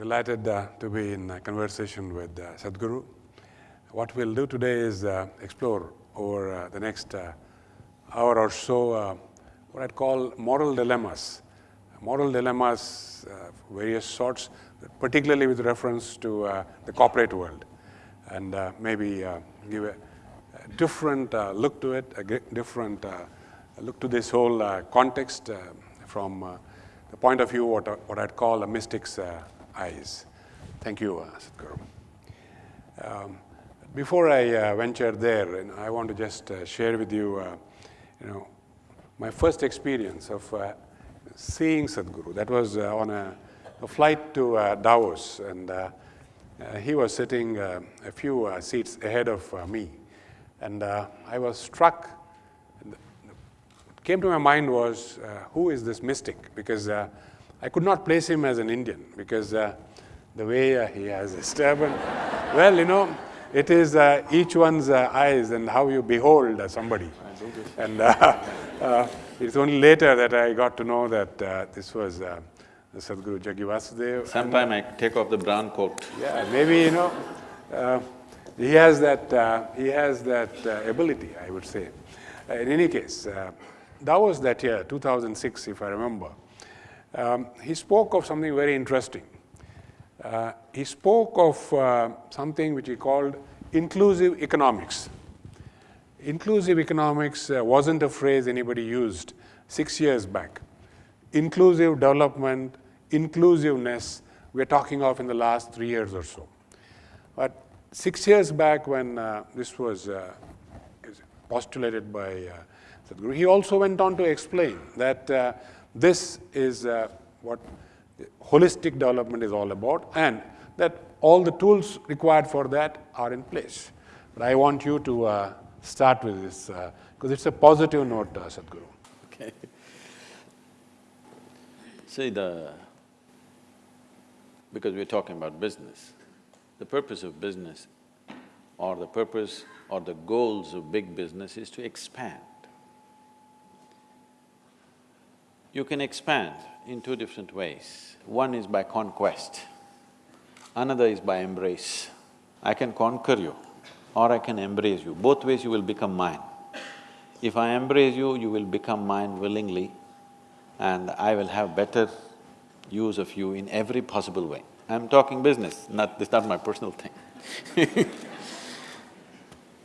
delighted uh, to be in conversation with uh, Sadhguru. What we'll do today is uh, explore over uh, the next uh, hour or so uh, what I'd call moral dilemmas. Moral dilemmas, various sorts, particularly with reference to the corporate world, and maybe give a, a different look to it, a different look to this whole context from the point of view what, what I'd call a mystic's eyes. Thank you, uh, Sadhguru. Um, before I uh, venture there, you know, I want to just uh, share with you, uh, you know, my first experience of uh, seeing Sadhguru. That was uh, on a, a, flight to Davos, and he was sitting a few seats ahead of me, and I was struck. What came to my mind was, who is this mystic? Because I could not place him as an Indian because uh, the way uh, he has his turban, well, you know, it is uh, each one's uh, eyes and how you behold uh, somebody. And uh, it's only later that I got to know that this was the Sadhguru Jaggi Vasudev. Sometime I take off the brown coat. Yeah, maybe, you know, he has that, he has that ability, I would say. in any case, that was that year, 2006, if I remember. Um, he spoke of something very interesting. Uh, he spoke of uh, something which he called inclusive economics. Inclusive economics uh, wasn't a phrase anybody used six years back. Inclusive development, inclusiveness, we're talking of in the last three years or so. But six years back when uh, this was uh, postulated by uh, Sadhguru, he also went on to explain that this is uh, what holistic development is all about, and that all the tools required for that are in place. But I want you to uh, start with this, because uh, it's a positive note, uh, Sadhguru. Okay. See, the… because we're talking about business, the purpose of business or the purpose or the goals of big business is to expand. You can expand in two different ways. One is by conquest, another is by embrace. I can conquer you or I can embrace you. Both ways you will become mine. If I embrace you, you will become mine willingly and I will have better use of you in every possible way. I'm talking business, not… this not my personal thing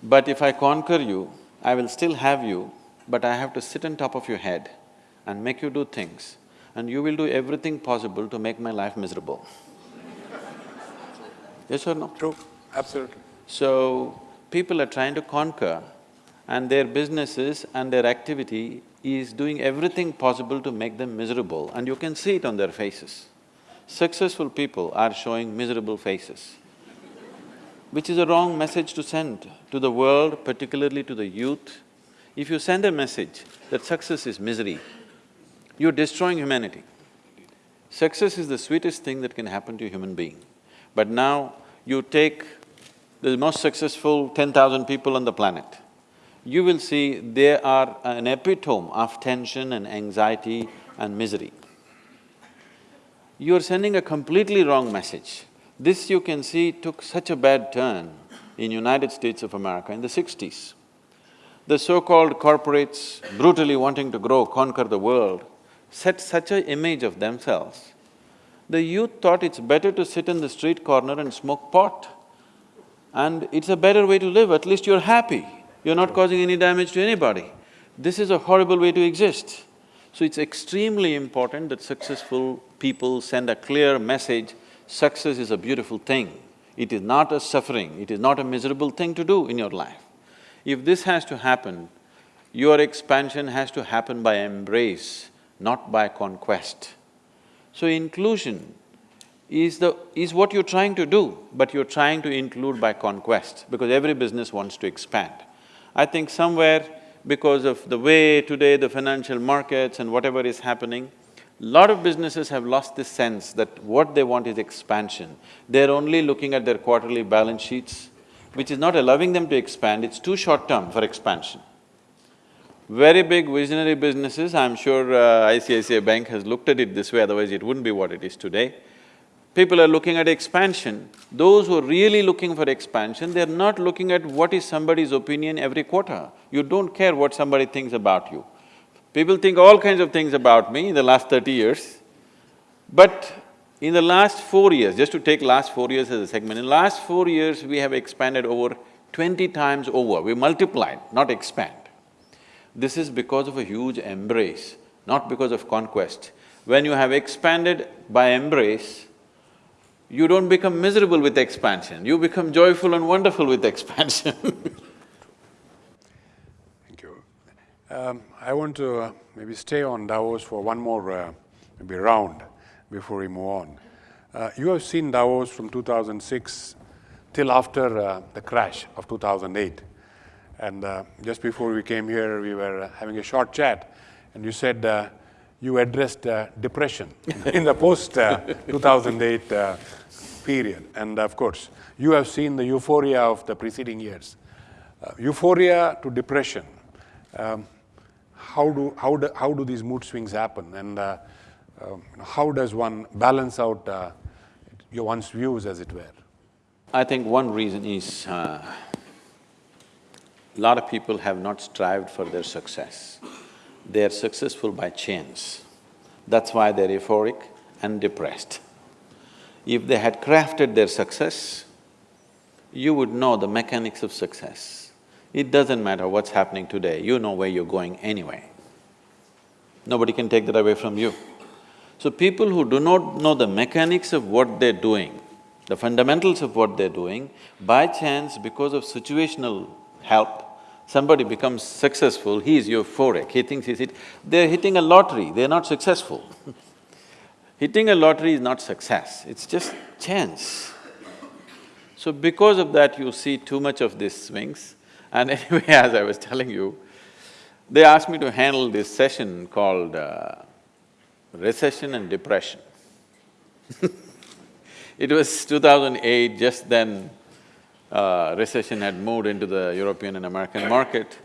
But if I conquer you, I will still have you, but I have to sit on top of your head and make you do things, and you will do everything possible to make my life miserable. yes or no? True, absolutely. So, people are trying to conquer and their businesses and their activity is doing everything possible to make them miserable and you can see it on their faces. Successful people are showing miserable faces, which is a wrong message to send to the world, particularly to the youth. If you send a message that success is misery, you're destroying humanity. Success is the sweetest thing that can happen to a human being. But now, you take the most successful ten thousand people on the planet, you will see they are an epitome of tension and anxiety and misery. You are sending a completely wrong message. This you can see took such a bad turn in United States of America in the sixties. The so-called corporates brutally wanting to grow, conquer the world, set such an image of themselves, the youth thought it's better to sit in the street corner and smoke pot. And it's a better way to live, at least you're happy, you're not causing any damage to anybody. This is a horrible way to exist. So it's extremely important that successful people send a clear message, success is a beautiful thing. It is not a suffering, it is not a miserable thing to do in your life. If this has to happen, your expansion has to happen by embrace, not by conquest. So inclusion is the… is what you're trying to do, but you're trying to include by conquest, because every business wants to expand. I think somewhere because of the way today the financial markets and whatever is happening, a lot of businesses have lost this sense that what they want is expansion. They're only looking at their quarterly balance sheets, which is not allowing them to expand, it's too short term for expansion. Very big visionary businesses, I'm sure uh, ICICI Bank has looked at it this way, otherwise it wouldn't be what it is today. People are looking at expansion. Those who are really looking for expansion, they're not looking at what is somebody's opinion every quarter. You don't care what somebody thinks about you. People think all kinds of things about me in the last thirty years, but in the last four years, just to take last four years as a segment, in last four years, we have expanded over twenty times over, we multiplied, not expand. This is because of a huge embrace, not because of conquest. When you have expanded by embrace, you don't become miserable with expansion, you become joyful and wonderful with expansion Thank you. Um, I want to uh, maybe stay on Davos for one more uh, maybe round before we move on. Uh, you have seen Davos from 2006 till after uh, the crash of 2008. And uh, just before we came here, we were uh, having a short chat, and you said uh, you addressed uh, depression in the post uh, 2008 uh, period. And of course, you have seen the euphoria of the preceding years. Euphoria to depression. Um, how do, how, do, how do these mood swings happen? And um, how does one balance out your one's views, as it were? I think one reason is lot of people have not strived for their success. They are successful by chance. That's why they're euphoric and depressed. If they had crafted their success, you would know the mechanics of success. It doesn't matter what's happening today, you know where you're going anyway. Nobody can take that away from you. So people who do not know the mechanics of what they're doing, the fundamentals of what they're doing, by chance, because of situational help, somebody becomes successful, he is euphoric, he thinks he's hit… They're hitting a lottery, they're not successful Hitting a lottery is not success, it's just chance. So because of that, you see too much of these swings. And anyway, as I was telling you, they asked me to handle this session called uh, recession and depression. it was 2008, just then uh, recession had moved into the European and American market.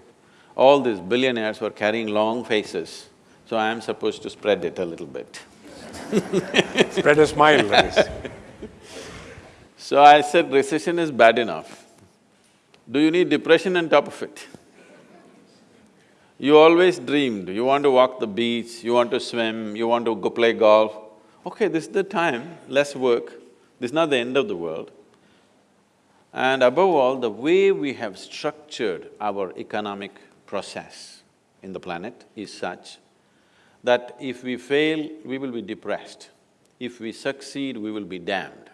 All these billionaires were carrying long faces, so I am supposed to spread it a little bit. Spread a smile, that is. So I said, recession is bad enough. Do you need depression on top of it? You always dreamed, you want to walk the beach, you want to swim, you want to go play golf. Okay, this is the time, less work, this is not the end of the world. And above all, the way we have structured our economic process in the planet is such that if we fail, we will be depressed. If we succeed, we will be damned.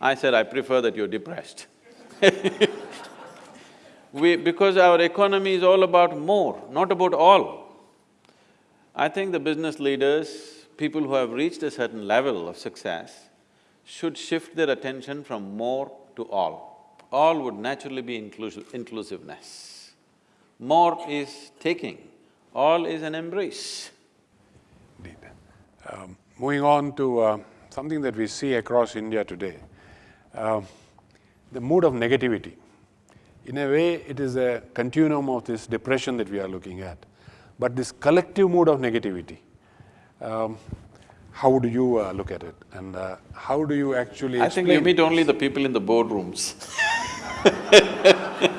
I said, I prefer that you're depressed we… because our economy is all about more, not about all. I think the business leaders, people who have reached a certain level of success, should shift their attention from more to all. All would naturally be inclusive, inclusiveness. More is taking, all is an embrace. Indeed. Um, moving on to uh, something that we see across India today, uh, the mood of negativity. In a way, it is a continuum of this depression that we are looking at. But this collective mood of negativity, um, how do you uh, look at it? And uh, how do you actually I think you meet only the people in the boardrooms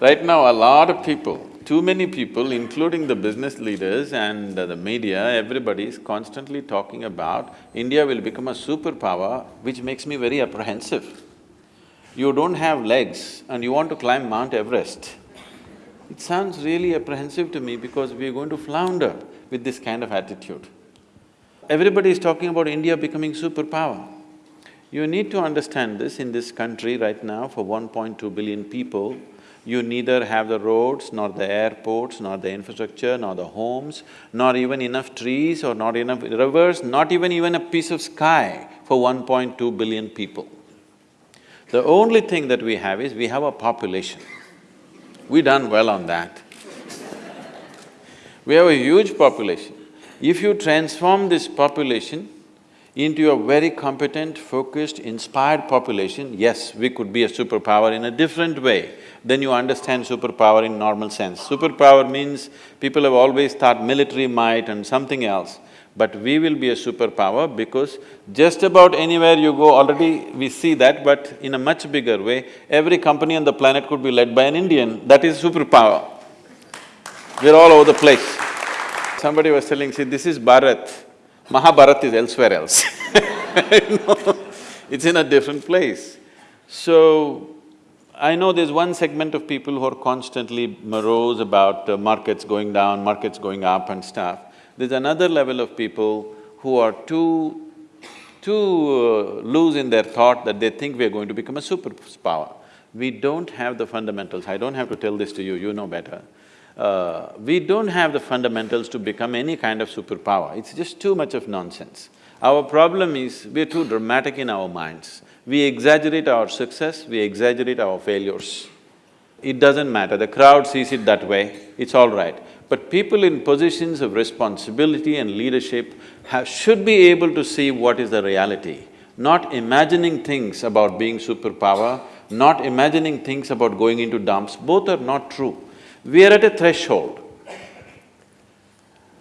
Right now, a lot of people, too many people, including the business leaders and the media, everybody is constantly talking about India will become a superpower, which makes me very apprehensive. You don't have legs and you want to climb Mount Everest. It sounds really apprehensive to me because we're going to flounder with this kind of attitude. Everybody is talking about India becoming superpower. You need to understand this in this country right now for 1.2 billion people, you neither have the roads, nor the airports, nor the infrastructure, nor the homes, nor even enough trees or not enough rivers, not even even a piece of sky for 1.2 billion people. The only thing that we have is we have a population. We done well on that. We have a huge population. If you transform this population into a very competent, focused, inspired population, yes, we could be a superpower in a different way then you understand superpower in normal sense. Superpower means people have always thought military might and something else. But we will be a superpower because just about anywhere you go, already we see that, but in a much bigger way, every company on the planet could be led by an Indian, that is superpower. We're all over the place. Somebody was telling, see, this is Bharat, Mahabharat is elsewhere else It's in a different place. So, I know there's one segment of people who are constantly morose about uh, markets going down, markets going up and stuff. There's another level of people who are too, too uh, loose in their thought that they think we're going to become a superpower. We don't have the fundamentals, I don't have to tell this to you, you know better. Uh, we don't have the fundamentals to become any kind of superpower, it's just too much of nonsense. Our problem is, we're too dramatic in our minds. We exaggerate our success, we exaggerate our failures. It doesn't matter, the crowd sees it that way, it's all right. But people in positions of responsibility and leadership have, should be able to see what is the reality, not imagining things about being superpower, not imagining things about going into dumps, both are not true. We are at a threshold.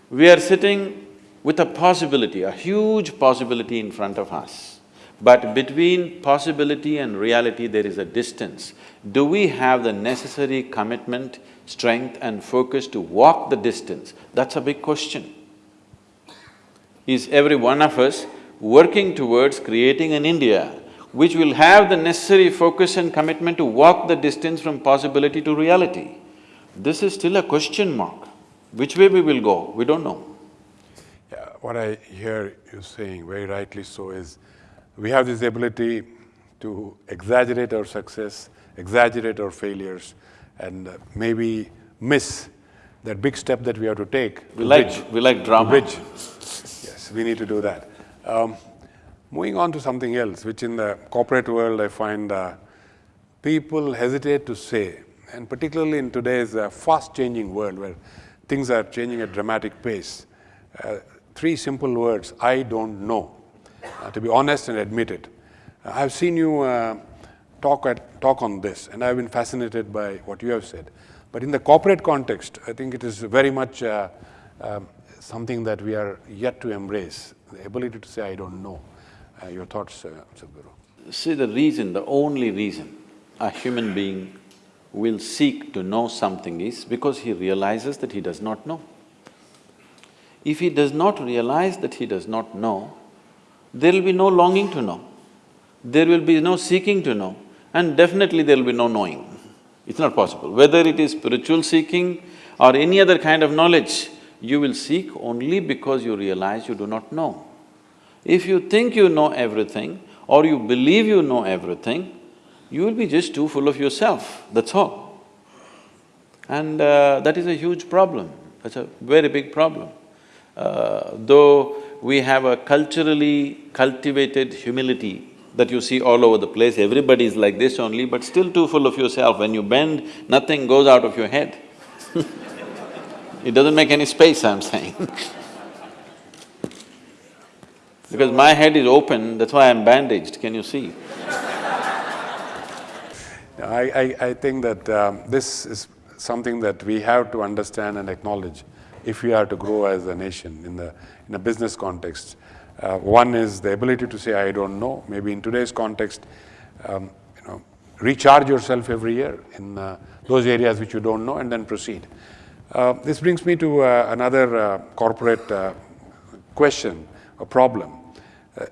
We are sitting with a possibility, a huge possibility in front of us. But between possibility and reality, there is a distance. Do we have the necessary commitment, strength and focus to walk the distance? That's a big question. Is every one of us working towards creating an India which will have the necessary focus and commitment to walk the distance from possibility to reality? This is still a question mark. Which way we will go, we don't know. Yeah, what I hear you saying, very rightly so, is we have this ability to exaggerate our success, exaggerate our failures, and maybe miss that big step that we have to take. We like… bridge- we like drama. bridge. Yes, we need to do that. Um, moving on to something else, which in the corporate world I find uh, people hesitate to say, and particularly in today's uh, fast-changing world where things are changing at dramatic pace, uh, three simple words, I don't know, uh, to be honest and admit it. Uh, I've seen you uh, talk, at, talk on this, and I've been fascinated by what you have said. But in the corporate context, I think it is very much uh, um, something that we are yet to embrace, the ability to say, I don't know. Your thoughts, uh, Sadhguru? See, the reason, the only reason a human being will seek to know something is because he realizes that he does not know. If he does not realize that he does not know, there will be no longing to know, there will be no seeking to know, and definitely there will be no knowing. It's not possible. Whether it is spiritual seeking or any other kind of knowledge, you will seek only because you realize you do not know. If you think you know everything or you believe you know everything, you will be just too full of yourself, that's all. And uh, that is a huge problem, that's a very big problem. Uh, though we have a culturally cultivated humility that you see all over the place, everybody is like this only, but still too full of yourself. When you bend, nothing goes out of your head It doesn't make any space, I'm saying Because my head is open, that's why I'm bandaged, can you see? I, I, I think that um, this is something that we have to understand and acknowledge if we are to grow as a nation in the in a business context. Uh, one is the ability to say, I don't know. Maybe in today's context, um, you know, recharge yourself every year in uh, those areas which you don't know and then proceed. Uh, this brings me to uh, another uh, corporate uh, question, a problem.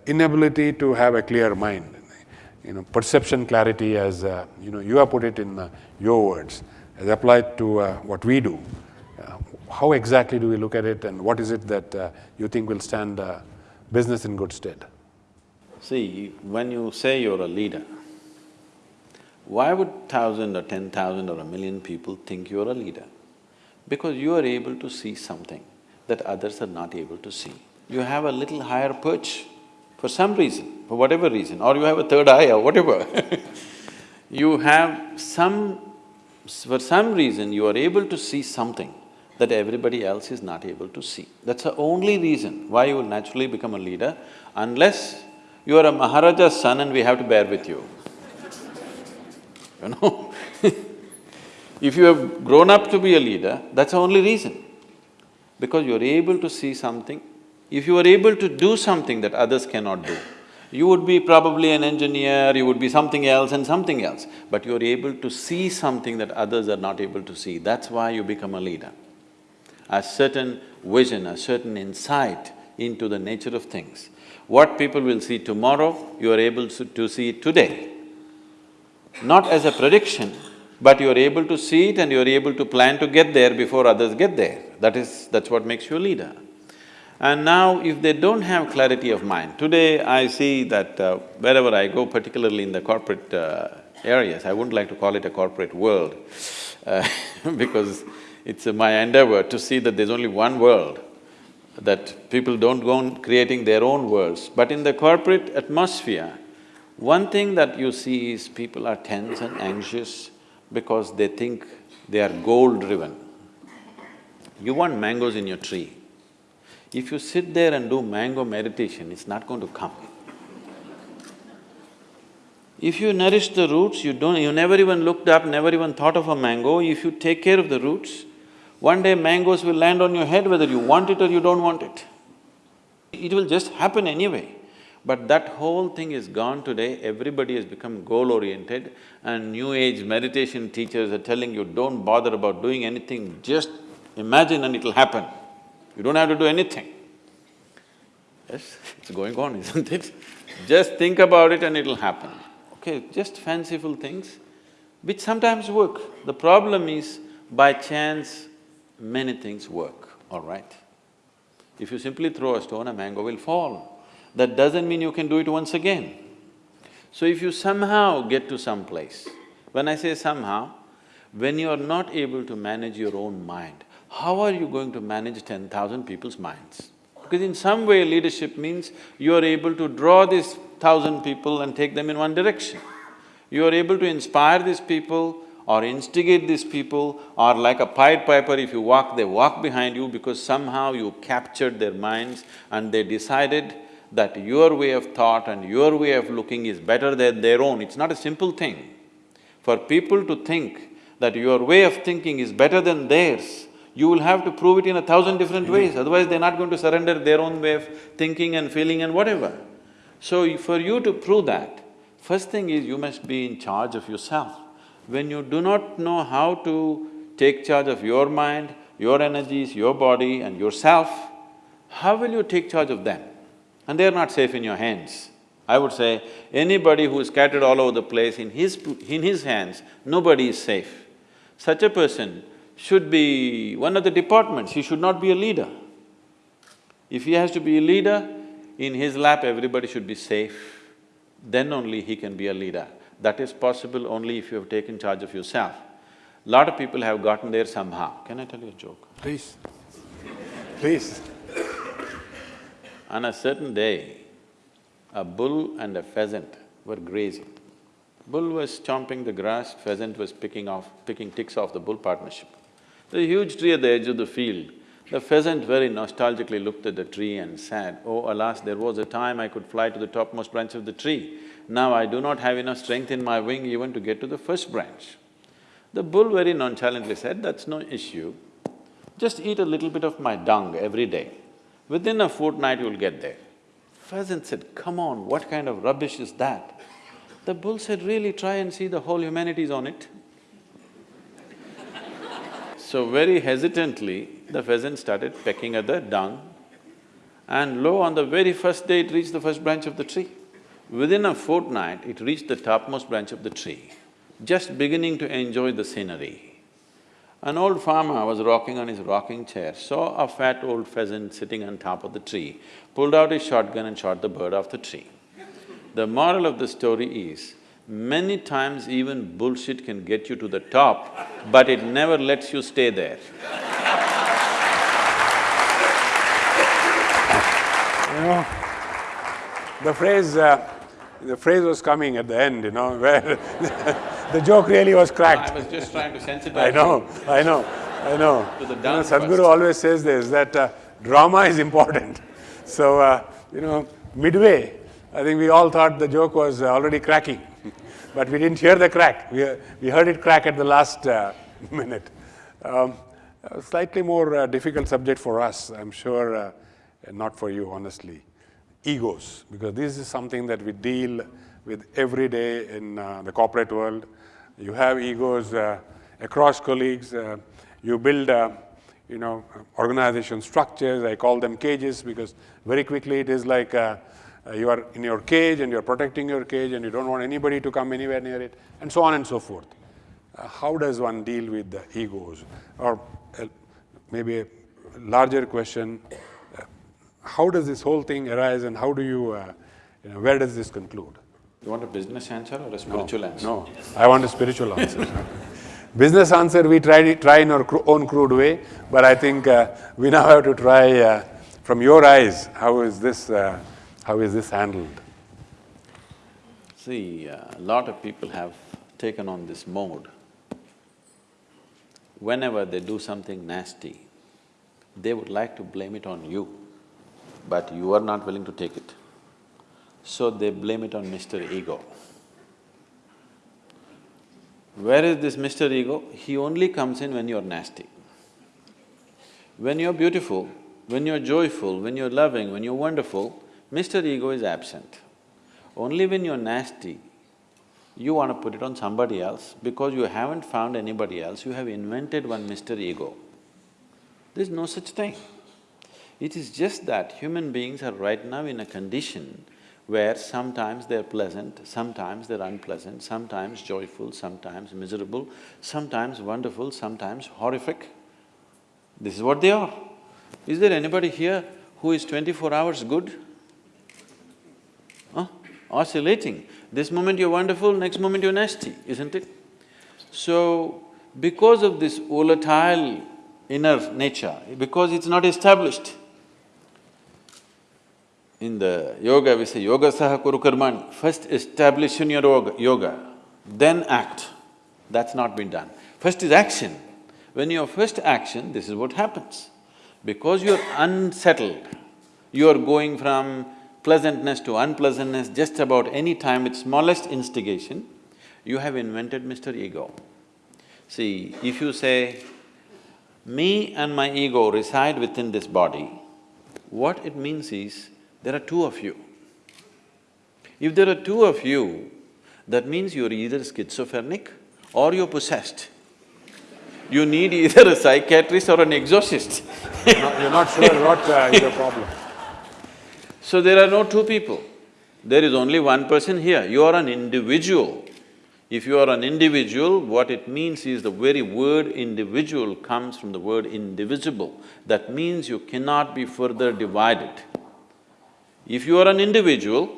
Inability to have a clear mind you know, perception clarity as, uh, you know, you have put it in uh, your words, as applied to uh, what we do. Uh, how exactly do we look at it and what is it that uh, you think will stand uh, business in good stead? See, when you say you're a leader, why would thousand or ten thousand or a million people think you're a leader? Because you are able to see something that others are not able to see. You have a little higher perch for some reason, for whatever reason, or you have a third eye or whatever you have some… for some reason you are able to see something that everybody else is not able to see. That's the only reason why you will naturally become a leader, unless you are a Maharaja's son and we have to bear with you. You know If you have grown up to be a leader, that's the only reason. Because you're able to see something if you are able to do something that others cannot do, you would be probably an engineer, you would be something else and something else, but you are able to see something that others are not able to see, that's why you become a leader. A certain vision, a certain insight into the nature of things. What people will see tomorrow, you are able to see today. Not as a prediction, but you are able to see it and you are able to plan to get there before others get there. That is… that's what makes you a leader. And now if they don't have clarity of mind, today I see that uh, wherever I go, particularly in the corporate uh, areas, I wouldn't like to call it a corporate world uh, because it's my endeavor to see that there's only one world, that people don't go on creating their own worlds. But in the corporate atmosphere, one thing that you see is people are tense and anxious because they think they are goal-driven. You want mangoes in your tree, if you sit there and do mango meditation, it's not going to come. If you nourish the roots, you don't… you never even looked up, never even thought of a mango, if you take care of the roots, one day mangoes will land on your head whether you want it or you don't want it. It will just happen anyway. But that whole thing is gone today, everybody has become goal-oriented and new age meditation teachers are telling you, don't bother about doing anything, just imagine and it'll happen. You don't have to do anything. Yes, it's going on, isn't it? Just think about it and it'll happen. Okay, just fanciful things which sometimes work. The problem is, by chance, many things work, all right? If you simply throw a stone, a mango will fall. That doesn't mean you can do it once again. So if you somehow get to some place, when I say somehow, when you are not able to manage your own mind, how are you going to manage ten thousand people's minds? Because in some way leadership means you are able to draw these thousand people and take them in one direction. You are able to inspire these people or instigate these people or like a Pied Piper, if you walk, they walk behind you because somehow you captured their minds and they decided that your way of thought and your way of looking is better than their own. It's not a simple thing. For people to think that your way of thinking is better than theirs, you will have to prove it in a thousand different ways, otherwise they're not going to surrender their own way of thinking and feeling and whatever. So for you to prove that, first thing is you must be in charge of yourself. When you do not know how to take charge of your mind, your energies, your body and yourself, how will you take charge of them? And they're not safe in your hands. I would say, anybody who is scattered all over the place, in his… in his hands, nobody is safe. Such a person should be one of the departments, he should not be a leader. If he has to be a leader, in his lap everybody should be safe, then only he can be a leader. That is possible only if you have taken charge of yourself. Lot of people have gotten there somehow. Can I tell you a joke? Please. Please. On a certain day, a bull and a pheasant were grazing. Bull was chomping the grass, pheasant was picking off… picking ticks off the bull partnership. The huge tree at the edge of the field. The pheasant very nostalgically looked at the tree and said, Oh alas, there was a time I could fly to the topmost branch of the tree. Now I do not have enough strength in my wing even to get to the first branch. The bull very nonchalantly said, that's no issue. Just eat a little bit of my dung every day. Within a fortnight you'll get there. Pheasant said, come on, what kind of rubbish is that? The bull said, really try and see the whole humanity is on it. So very hesitantly, the pheasant started pecking at the dung and lo, on the very first day it reached the first branch of the tree. Within a fortnight, it reached the topmost branch of the tree, just beginning to enjoy the scenery. An old farmer was rocking on his rocking chair, saw a fat old pheasant sitting on top of the tree, pulled out his shotgun and shot the bird off the tree. The moral of the story is, Many times even bullshit can get you to the top, but it never lets you stay there. You know, the phrase… Uh, the phrase was coming at the end, you know, where the joke really was cracked. I was just trying to sensitize I know, I know, I know. To the you know, first. Sadhguru always says this, that uh, drama is important. So, uh, you know, midway, I think we all thought the joke was already cracking. But we didn't hear the crack. We, we heard it crack at the last uh, minute. Um, slightly more uh, difficult subject for us. I'm sure uh, not for you, honestly. Egos, because this is something that we deal with every day in uh, the corporate world. You have egos uh, across colleagues. Uh, you build, uh, you know, organization structures. I call them cages because very quickly it is like uh, you are in your cage and you're protecting your cage and you don't want anybody to come anywhere near it, and so on and so forth. Uh, how does one deal with the egos? Or uh, maybe a larger question, uh, how does this whole thing arise and how do you, uh, you know, where does this conclude? You want a business answer or a spiritual no, answer? No, I want a spiritual answer. business answer we try, try in our cr own crude way, but I think uh, we now have to try uh, from your eyes, how is this, uh, how is this handled? See, uh, a lot of people have taken on this mode. Whenever they do something nasty, they would like to blame it on you, but you are not willing to take it. So they blame it on Mr. Ego. Where is this Mr. Ego? He only comes in when you're nasty. When you're beautiful, when you're joyful, when you're loving, when you're wonderful, Mr. Ego is absent. Only when you're nasty, you want to put it on somebody else because you haven't found anybody else, you have invented one Mr. Ego. There's no such thing. It is just that human beings are right now in a condition where sometimes they're pleasant, sometimes they're unpleasant, sometimes joyful, sometimes miserable, sometimes wonderful, sometimes horrific. This is what they are. Is there anybody here who is twenty-four hours good? Oscillating. This moment you're wonderful, next moment you're nasty, isn't it? So, because of this volatile inner nature, because it's not established, in the yoga we say yogastha kuru karmani, first establish in your yoga, yoga, then act. That's not been done. First is action. When your first action, this is what happens. Because you're unsettled, you're going from pleasantness to unpleasantness just about any time with smallest instigation, you have invented Mr. Ego. See, if you say, me and my ego reside within this body, what it means is, there are two of you. If there are two of you, that means you're either schizophrenic or you're possessed. You need either a psychiatrist or an exorcist You're not, you're not sure what uh, is the problem. So there are no two people, there is only one person here, you are an individual. If you are an individual, what it means is the very word individual comes from the word indivisible. That means you cannot be further divided. If you are an individual,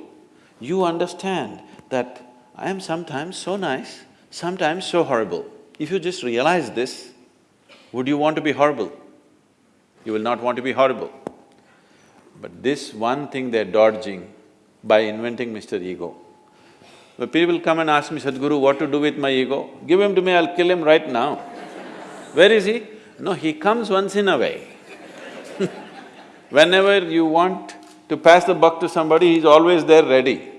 you understand that I am sometimes so nice, sometimes so horrible. If you just realize this, would you want to be horrible? You will not want to be horrible. But this one thing they're dodging by inventing Mr. Ego. When people come and ask me, Sadhguru, what to do with my ego? Give him to me, I'll kill him right now. Where is he? No, he comes once in a way. Whenever you want to pass the buck to somebody, he's always there ready.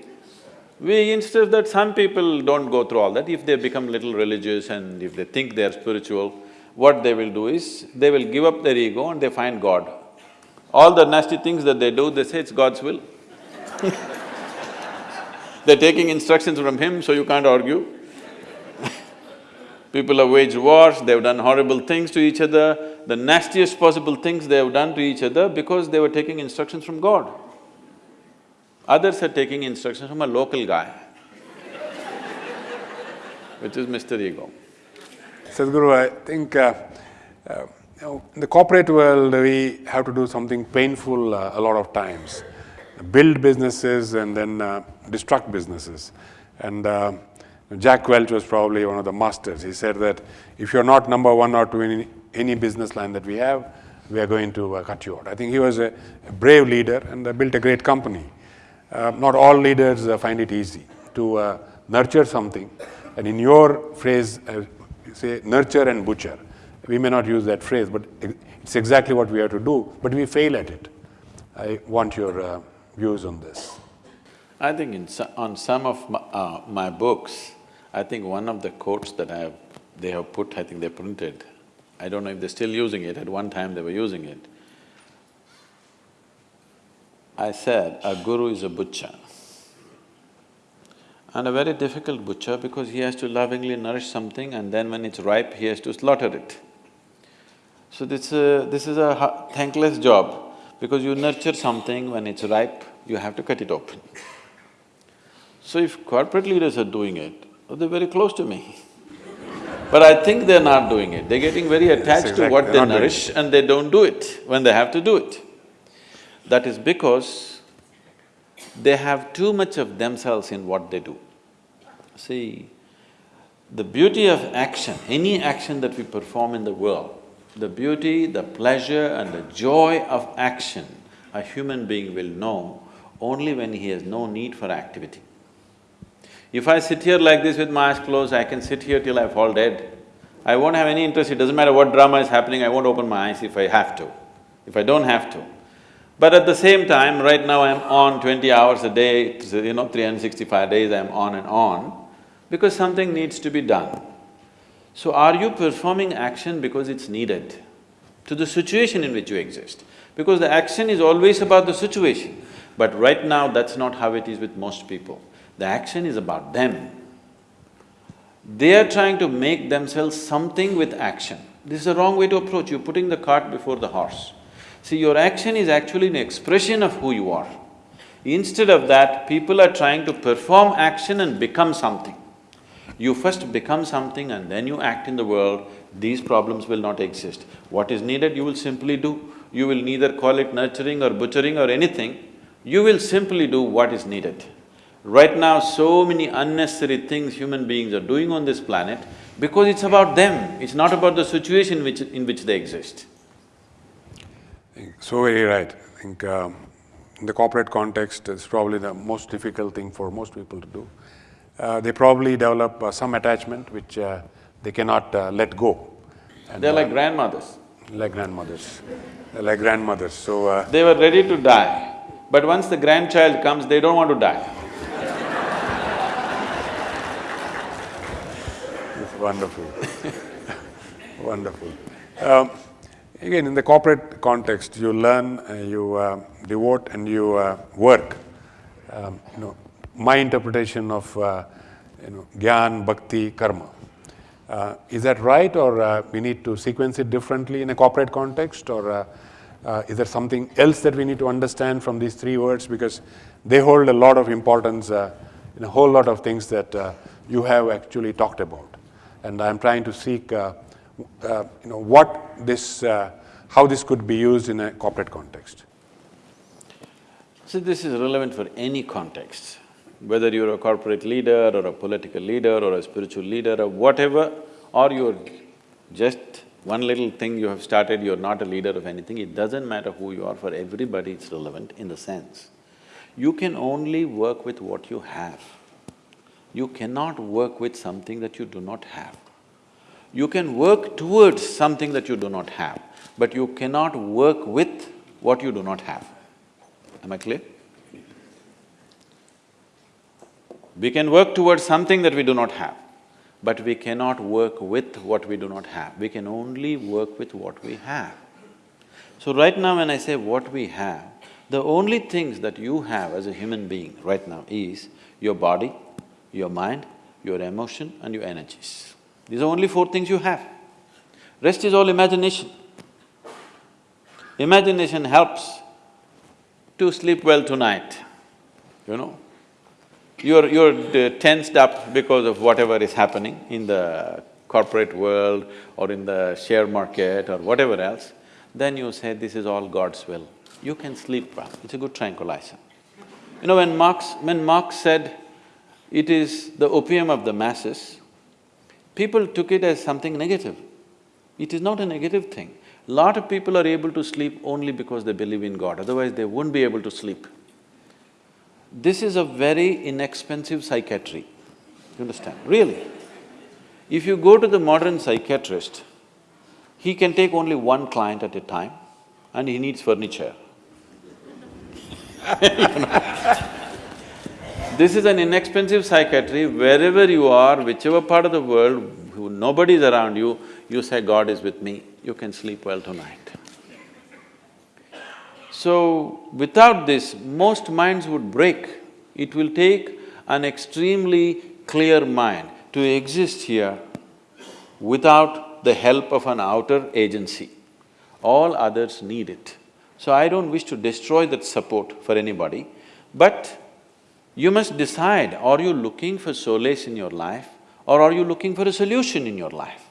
We, of that, some people don't go through all that. If they become little religious and if they think they're spiritual, what they will do is, they will give up their ego and they find God. All the nasty things that they do, they say it's God's will. They're taking instructions from him, so you can't argue. People have waged wars, they've done horrible things to each other, the nastiest possible things they have done to each other because they were taking instructions from God. Others are taking instructions from a local guy, which is Mr. Ego. Sadhguru, I think uh, uh, in the corporate world, we have to do something painful uh, a lot of times. Build businesses and then uh, destruct businesses. And uh, Jack Welch was probably one of the masters. He said that if you're not number one or two in any, business line that we have, we are going to uh, cut you out. I think he was a, a brave leader and uh, built a great company. Uh, not all leaders find it easy to nurture something. And in your phrase, say nurture and butcher. We may not use that phrase, but it's exactly what we have to do, but we fail at it. I want your uh, views on this. I think in so, on some of my, uh, my books, I think one of the quotes that I have… they have put, I think they printed, I don't know if they're still using it, at one time they were using it. I said a guru is a butcher. And a very difficult butcher because he has to lovingly nourish something and then when it's ripe, he has to slaughter it. So this, uh, this is a thankless job because you nurture something, when it's ripe, you have to cut it open. So if corporate leaders are doing it, well, they're very close to me. But I think they're not doing it, they're getting very attached to what They're they nourish and they don't do it when they have to do it. That is because they have too much of themselves in what they do. See, the beauty of action, any action that we perform in the world, the beauty, the pleasure and the joy of action, a human being will know only when he has no need for activity. If I sit here like this with my eyes closed, I can sit here till I fall dead. I won't have any interest, it doesn't matter what drama is happening, I won't open my eyes if I have to, if I don't have to. But at the same time, right now I'm on twenty hours a day, you know, 365 days I'm on and on, because something needs to be done. So are you performing action because it's needed to the situation in which you exist? Because the action is always about the situation, but right now that's not how it is with most people. The action is about them. They are trying to make themselves something with action. This is a wrong way to approach, you're putting the cart before the horse. See, your action is actually an expression of who you are. Instead of that, people are trying to perform action and become something. You first become something and then you act in the world, these problems will not exist. What is needed, you will simply do. You will neither call it nurturing or butchering or anything, you will simply do what is needed. Right now, so many unnecessary things human beings are doing on this planet because it's about them, it's not about the situation which, in which they exist. So very right. I think um, in the corporate context, it's probably the most difficult thing for most people to do. Uh, they probably develop uh, some attachment which uh, they cannot uh, let go. And, They're like grandmothers. like grandmothers, They're like grandmothers. So uh, They were ready to die, but once the grandchild comes, they don't want to die. It's wonderful, wonderful. Um, again, in the corporate context, you learn, uh, you uh, devote, and you uh, work. Um, you know, my interpretation of uh, you know gyan, bhakti, karma. Uh, is that right, or uh, we need to sequence it differently in a corporate context, or uh, uh, is there something else that we need to understand from these three words because they hold a lot of importance uh, in a whole lot of things that you have actually talked about, and I'm trying to seek, you know, what this, how this could be used in a corporate context. So this is relevant for any context, whether you're a corporate leader or a political leader or a spiritual leader or whatever, or you're just one little thing you have started, you're not a leader of anything, it doesn't matter who you are, for everybody it's relevant in the sense, you can only work with what you have. You cannot work with something that you do not have. You can work towards something that you do not have, but you cannot work with what you do not have. Am I clear? We can work towards something that we do not have, but we cannot work with what we do not have. We can only work with what we have. So right now when I say what we have, the only things that you have as a human being right now is your body, your mind, your emotion and your energies. These are only four things you have. Rest is all imagination. Imagination helps to sleep well tonight, you know. You're… you're uh, tensed up because of whatever is happening in the corporate world or in the share market or whatever else, then you say, this is all God's will. You can sleep well, it's a good tranquilizer. You know, when Marx… when Marx said, it is the opium of the masses, people took it as something negative. It is not a negative thing. Lot of people are able to sleep only because they believe in God, otherwise they wouldn't be able to sleep. This is a very inexpensive psychiatry, you understand, really. If you go to the modern psychiatrist, he can take only one client at a time and he needs furniture. This is an inexpensive psychiatry, wherever you are, whichever part of the world, nobody is around you, you say, God is with me, you can sleep well tonight. So, without this, most minds would break. It will take an extremely clear mind to exist here without the help of an outer agency. All others need it. So I don't wish to destroy that support for anybody, but you must decide, are you looking for solace in your life or are you looking for a solution in your life?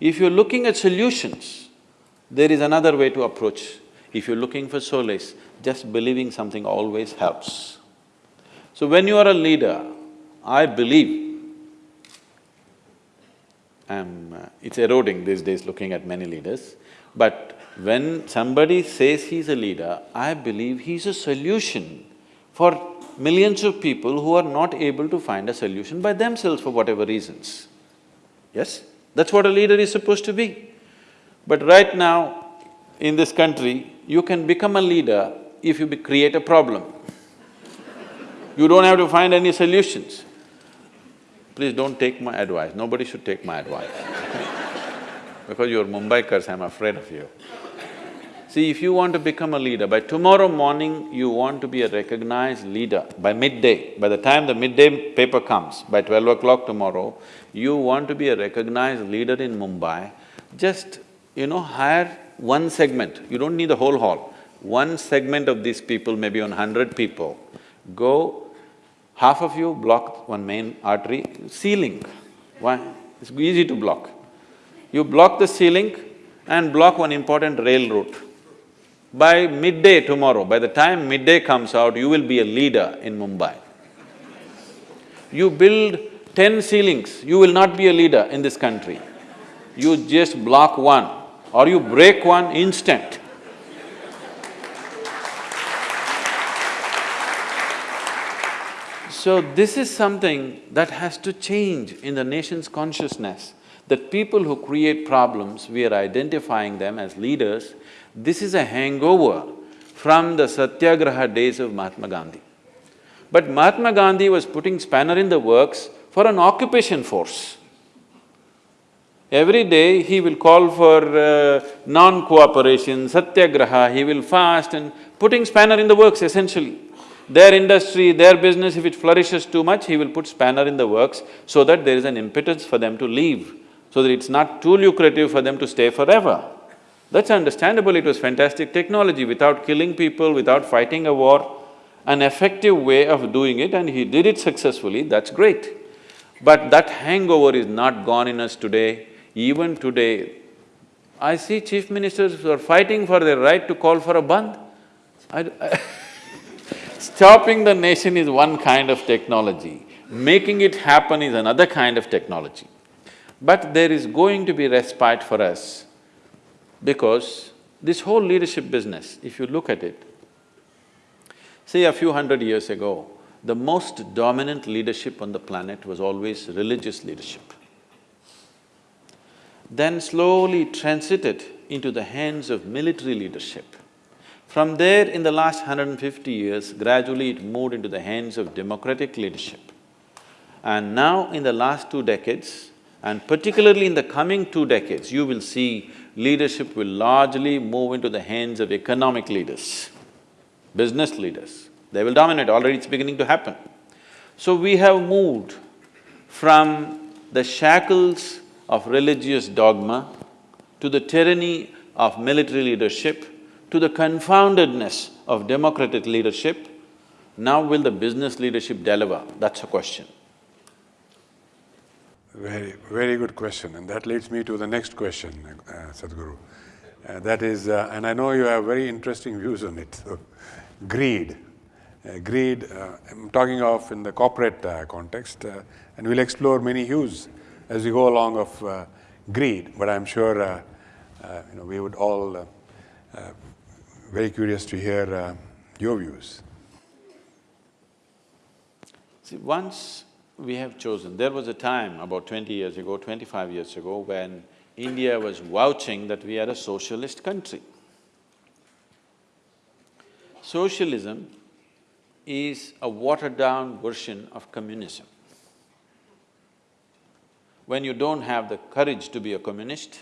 If you're looking at solutions, there is another way to approach. If you're looking for solace, just believing something always helps. So when you are a leader, I believe I'm… Uh, it's eroding these days looking at many leaders, but when somebody says he's a leader, I believe he's a solution for millions of people who are not able to find a solution by themselves for whatever reasons. Yes? That's what a leader is supposed to be. But right now, in this country, you can become a leader if you create a problem. you don't have to find any solutions. Please don't take my advice, nobody should take my advice because you're Mumbaikars, I'm afraid of you. See, if you want to become a leader, by tomorrow morning you want to be a recognized leader, by midday, by the time the midday paper comes, by twelve o'clock tomorrow, you want to be a recognized leader in Mumbai, just, you know, hire one segment, you don't need the whole hall. One segment of these people, maybe on hundred people, go Half of you block one main artery, Sea Link. Why? It's easy to block. You block the Sea Link and block one important rail route. By midday tomorrow, by the time midday comes out, you will be a leader in Mumbai. You build ten Sea Links, you will not be a leader in this country. You just block one or you break one instant. So this is something that has to change in the nation's consciousness, that people who create problems, we are identifying them as leaders, this is a hangover from the satyagraha days of Mahatma Gandhi. But Mahatma Gandhi was putting spanner in the works for an occupation force. Every day he will call for uh, non-cooperation, satyagraha, he will fast and putting spanner in the works essentially. Their industry, their business, if it flourishes too much, he will put spanner in the works so that there is an impetus for them to leave, so that it's not too lucrative for them to stay forever. That's understandable, it was fantastic technology, without killing people, without fighting a war, an effective way of doing it and he did it successfully, that's great. But that hangover is not gone in us today. Even today, I see chief ministers who are fighting for their right to call for a I Stopping the nation is one kind of technology, making it happen is another kind of technology. But there is going to be respite for us because this whole leadership business, if you look at it, say a few hundred years ago, the most dominant leadership on the planet was always religious leadership. Then slowly transited into the hands of military leadership. From there, in the last 150 years, gradually it moved into the hands of democratic leadership. And now, in the last two decades, and particularly in the coming two decades, you will see leadership will largely move into the hands of economic leaders, business leaders. They will dominate, already it's beginning to happen. So we have moved from the shackles of religious dogma to the tyranny of military leadership to the confoundedness of democratic leadership, now will the business leadership deliver? That's a question. Very, very good question and that leads me to the next question, uh, Sadhguru. Uh, that is, uh, and I know you have very interesting views on it, so, greed. Uh, greed, uh, I'm talking of in the corporate uh, context and we'll explore many hues as we go along of uh, greed, but I'm sure uh, uh, you know, we would all very curious to hear uh, your views. See, once we have chosen, there was a time about twenty years ago, twenty-five years ago, when India was vouching that we are a socialist country. Socialism is a watered-down version of communism. When you don't have the courage to be a communist,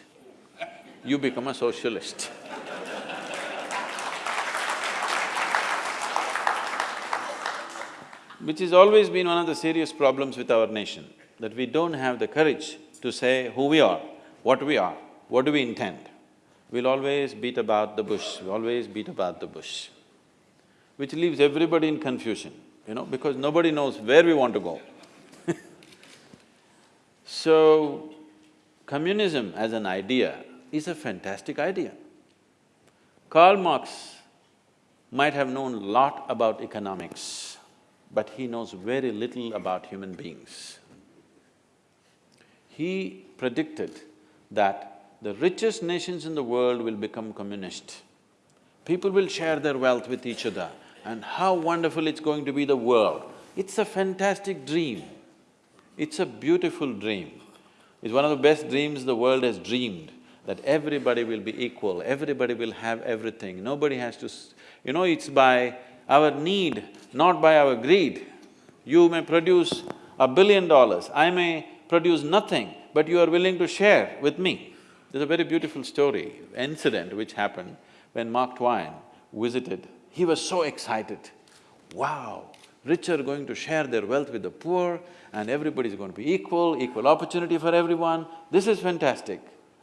you become a socialist Which has always been one of the serious problems with our nation, that we don't have the courage to say who we are, what we are, what do we intend. We'll always beat about the bush, we always beat about the bush, which leaves everybody in confusion, you know, because nobody knows where we want to go so, communism as an idea is a fantastic idea. Karl Marx might have known a lot about economics, but he knows very little about human beings. He predicted that the richest nations in the world will become communist. People will share their wealth with each other and how wonderful it's going to be the world. It's a fantastic dream. It's a beautiful dream. It's one of the best dreams the world has dreamed, that everybody will be equal, everybody will have everything, nobody has to… you know, it's by our need, not by our greed. You may produce a billion dollars, I may produce nothing, but you are willing to share with me. There's a very beautiful story, incident which happened when Mark Twain visited. He was so excited. Wow, rich are going to share their wealth with the poor and everybody is going to be equal, equal opportunity for everyone. This is fantastic.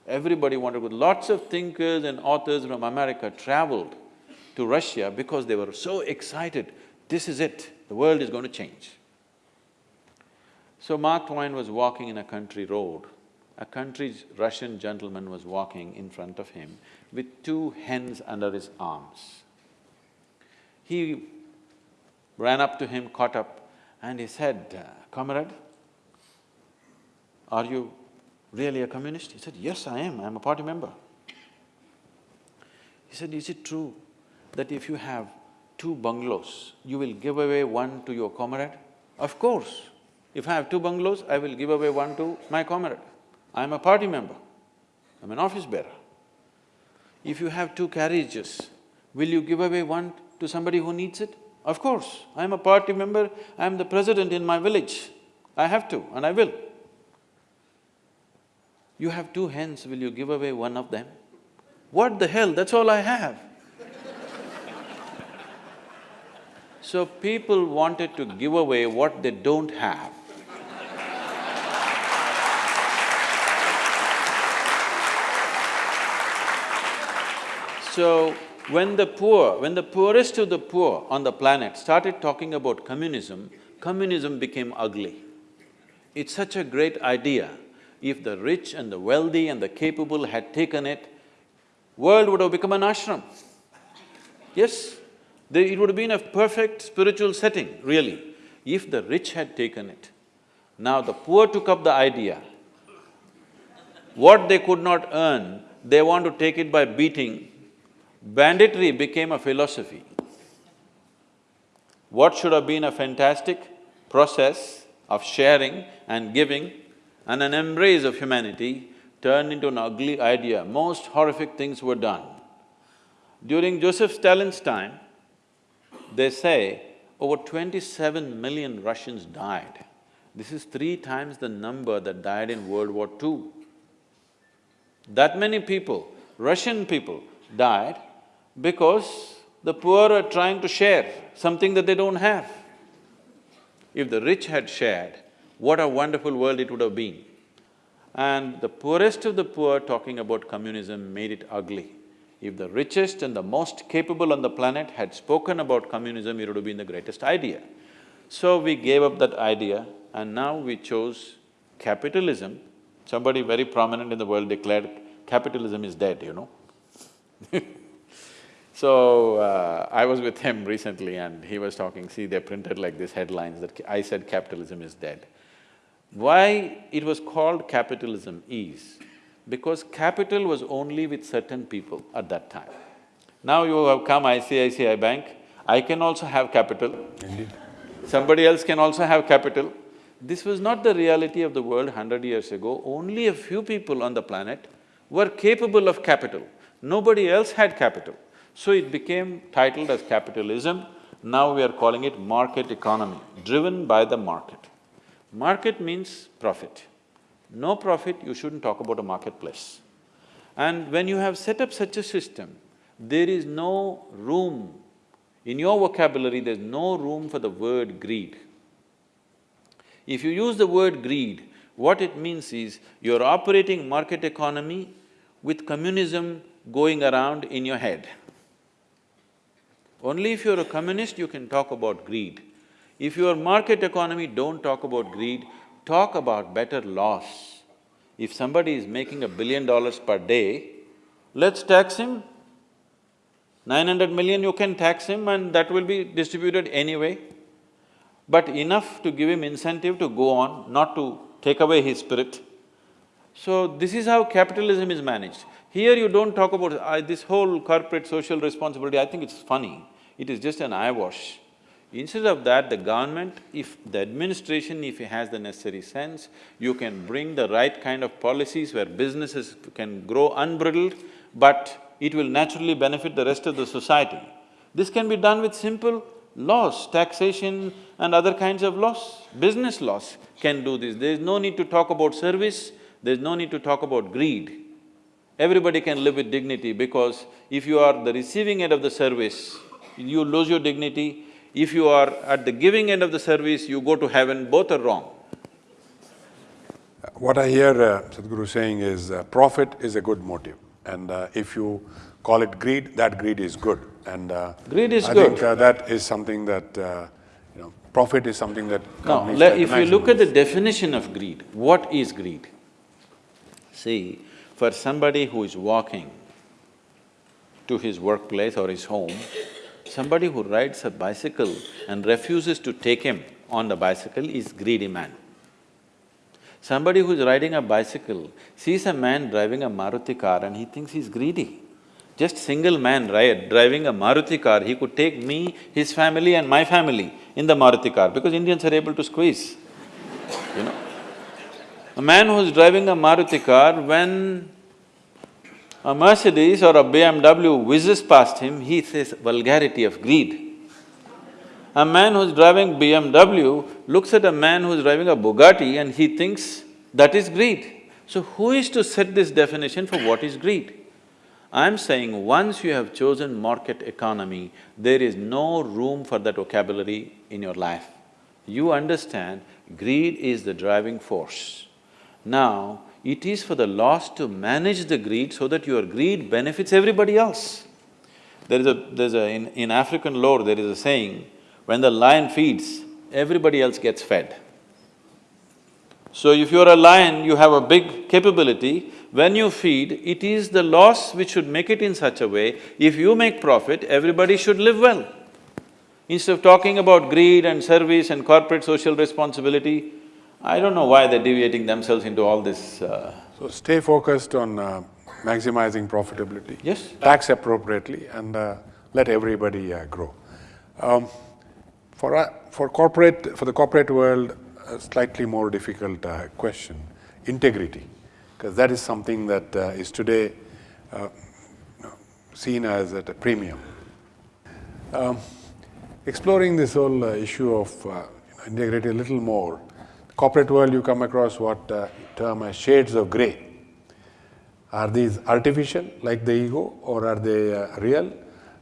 Everybody wanted. Lots of thinkers and authors from America traveled to Russia because they were so excited. This is it, the world is going to change. So Mark Twain was walking in a country road. A country Russian gentleman was walking in front of him with two hens under his arms. He ran up to him, caught up, and he said, uh, Comrade, are you really a communist? He said, yes, I am, I'm a party member. He said, is it true that if you have two bungalows, you will give away one to your comrade? Of course. If I have two bungalows, I will give away one to my comrade. I'm a party member, I'm an office bearer. If you have two carriages, will you give away one to somebody who needs it? Of course, I'm a party member, I'm the president in my village. I have to and I will. You have two hens, will you give away one of them? What the hell, that's all I have. so people wanted to give away what they don't have. So, when the poor, when the poorest of the poor on the planet started talking about communism, communism became ugly. It's such a great idea. If the rich and the wealthy and the capable had taken it, world would have become an ashram. Yes, it would have been a perfect spiritual setting, really, if the rich had taken it. Now the poor took up the idea. What they could not earn, they want to take it by beating banditry became a philosophy. What should have been a fantastic process of sharing and giving and an embrace of humanity turned into an ugly idea. Most horrific things were done. During Joseph Stalin's time, they say over twenty-seven million Russians died. This is three times the number that died in World War II. That many people, Russian people, died because the poor are trying to share something that they don't have. If the rich had shared, what a wonderful world it would have been. And the poorest of the poor talking about communism made it ugly. If the richest and the most capable on the planet had spoken about communism, it would have been the greatest idea. So we gave up that idea and now we chose capitalism. Somebody very prominent in the world declared capitalism is dead, you know So, uh, I was with him recently and he was talking, see they printed like these headlines that I said capitalism is dead. Why it was called capitalism is because capital was only with certain people at that time. Now you have come ICICI Bank, I can also have capital. Indeed. Somebody else can also have capital. This was not the reality of the world hundred years ago. Only a few people on the planet were capable of capital. Nobody else had capital. So it became titled as capitalism, now we are calling it market economy, driven by the market. Market means profit. No profit, you shouldn't talk about a marketplace. And when you have set up such a system, there is no room In your vocabulary, there's no room for the word greed. If you use the word greed, what it means is you're operating market economy with communism going around in your head. Only if you're a communist, you can talk about greed. If you're market economy, don't talk about greed, talk about better laws. If somebody is making a billion dollars per day, let's tax him. Nine hundred million, you can tax him and that will be distributed anyway. But enough to give him incentive to go on, not to take away his spirit. So this is how capitalism is managed. Here you don't talk about uh, this whole corporate social responsibility, I think it's funny. It is just an eyewash. Instead of that, the government, if the administration, if it has the necessary sense, you can bring the right kind of policies where businesses can grow unbridled, but it will naturally benefit the rest of the society. This can be done with simple laws, taxation and other kinds of laws. Business laws can do this. There is no need to talk about service, there is no need to talk about greed. Everybody can live with dignity because if you are the receiving end of the service, you lose your dignity. If you are at the giving end of the service, you go to heaven, both are wrong. What I hear uh, Sadhguru saying is uh, profit is a good motive. And uh, if you call it greed, that greed is good. And uh, Greed is I good. think uh, that is something that, uh, you know, profit is something that Now, if you look at the definition of greed, what is greed? See, for somebody who is walking to his workplace or his home, somebody who rides a bicycle and refuses to take him on the bicycle is greedy man. Somebody who's riding a bicycle sees a man driving a Maruti car and he thinks he's greedy. Just single man driving a Maruti car, he could take me, his family and my family in the Maruti car because Indians are able to squeeze, you know. A man who's driving a Maruti car, when a Mercedes or a BMW whizzes past him, he says vulgarity of greed. A man who's driving BMW looks at a man who's driving a Bugatti and he thinks that is greed. So who is to set this definition for what is greed? I'm saying once you have chosen market economy, there is no room for that vocabulary in your life. You understand greed is the driving force. Now, it is for the laws to manage the greed so that your greed benefits everybody else. There is a… there's a… in, in African lore, there is a saying, when the lion feeds, everybody else gets fed. So if you're a lion, you have a big capability, when you feed, it is the loss which should make it in such a way, if you make profit, everybody should live well. Instead of talking about greed and service and corporate social responsibility, I don't know why they're deviating themselves into all this uh, So stay focused on uh, maximizing profitability. Yes. Tax appropriately and uh, let everybody uh, grow. Um, For, uh, for corporate… for the corporate world, a slightly more difficult uh, question, integrity, because that is something that uh, is today uh, seen as at a premium. Um, Exploring this whole uh, issue of uh, integrity a little more, corporate world you come across what uh, term as shades of gray. Are these artificial, like the ego, or are they uh, real?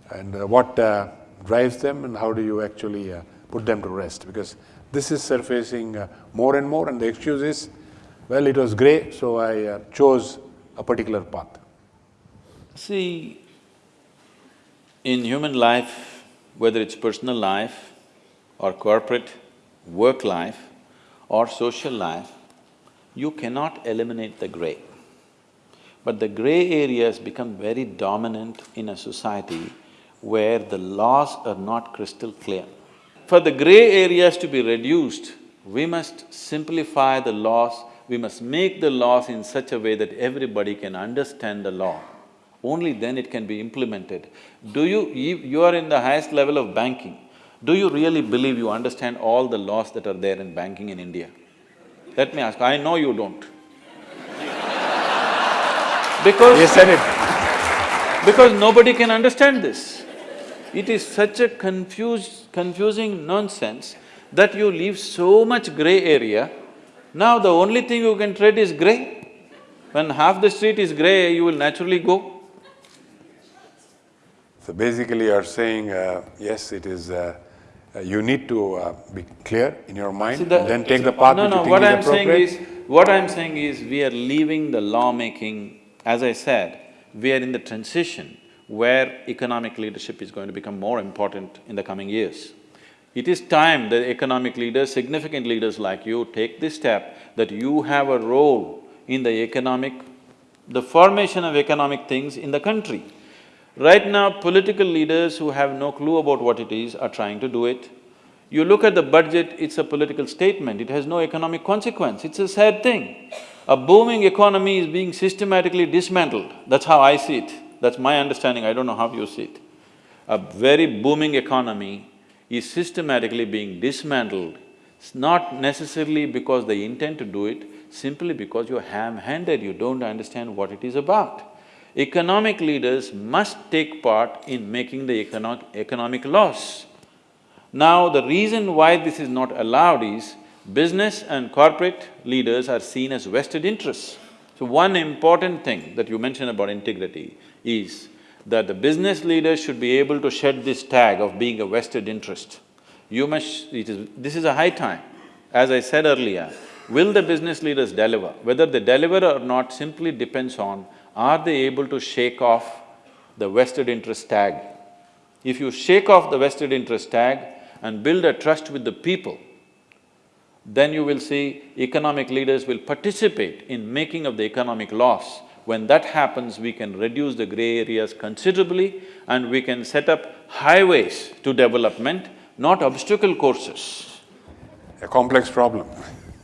And uh, what uh, drives them, and how do you actually uh, put them to rest? Because this is surfacing uh, more and more, and the excuse is, well, it was gray, so I chose a particular path. See, in human life, whether it's personal life or corporate work life or social life, you cannot eliminate the gray. But the gray areas become very dominant in a society where the laws are not crystal clear. For the gray areas to be reduced, we must simplify the laws, we must make the laws in such a way that everybody can understand the law. Only then it can be implemented. Do you… you you are in the highest level of banking, do you really believe you understand all the laws that are there in banking in India? Let me ask, I know you don't. Because… He said it. because nobody can understand this. It is such a confused, confusing nonsense that you leave so much gray area. Now the only thing you can trade is gray. When half the street is gray, you will naturally go. So basically, you're saying, uh, yes, it is, uh, uh, you need to uh, be clear in your mind, the- and then take the path No, which you no, think what I'm saying is, what I'm saying is, we are leaving the lawmaking, as I said, we are in the transition where economic leadership is going to become more important in the coming years. It is time that economic leaders, significant leaders like you, take this step that you have a role in the economic, the formation of economic things in the country. Right now, political leaders who have no clue about what it is are trying to do it. You look at the budget, it's a political statement, it has no economic consequence, it's a sad thing. A booming economy is being systematically dismantled, that's how I see it, that's my understanding, I don't know how you see it. A very booming economy is systematically being dismantled, it's not necessarily because they intend to do it, simply because you're ham-handed, you don't understand what it is about. Economic leaders must take part in making the econo economic laws. Now, the reason why this is not allowed is business and corporate leaders are seen as vested interests. So one important thing that you mentioned about integrity is that the business leaders should be able to shed this tag of being a vested interest. You must… it is… this is a high time. As I said earlier, will the business leaders deliver? Whether they deliver or not simply depends on are they able to shake off the vested interest tag. If you shake off the vested interest tag and build a trust with the people, then you will see economic leaders will participate in making of the economic laws. When that happens, we can reduce the gray areas considerably and we can set up highways to development, not obstacle courses. A complex problem,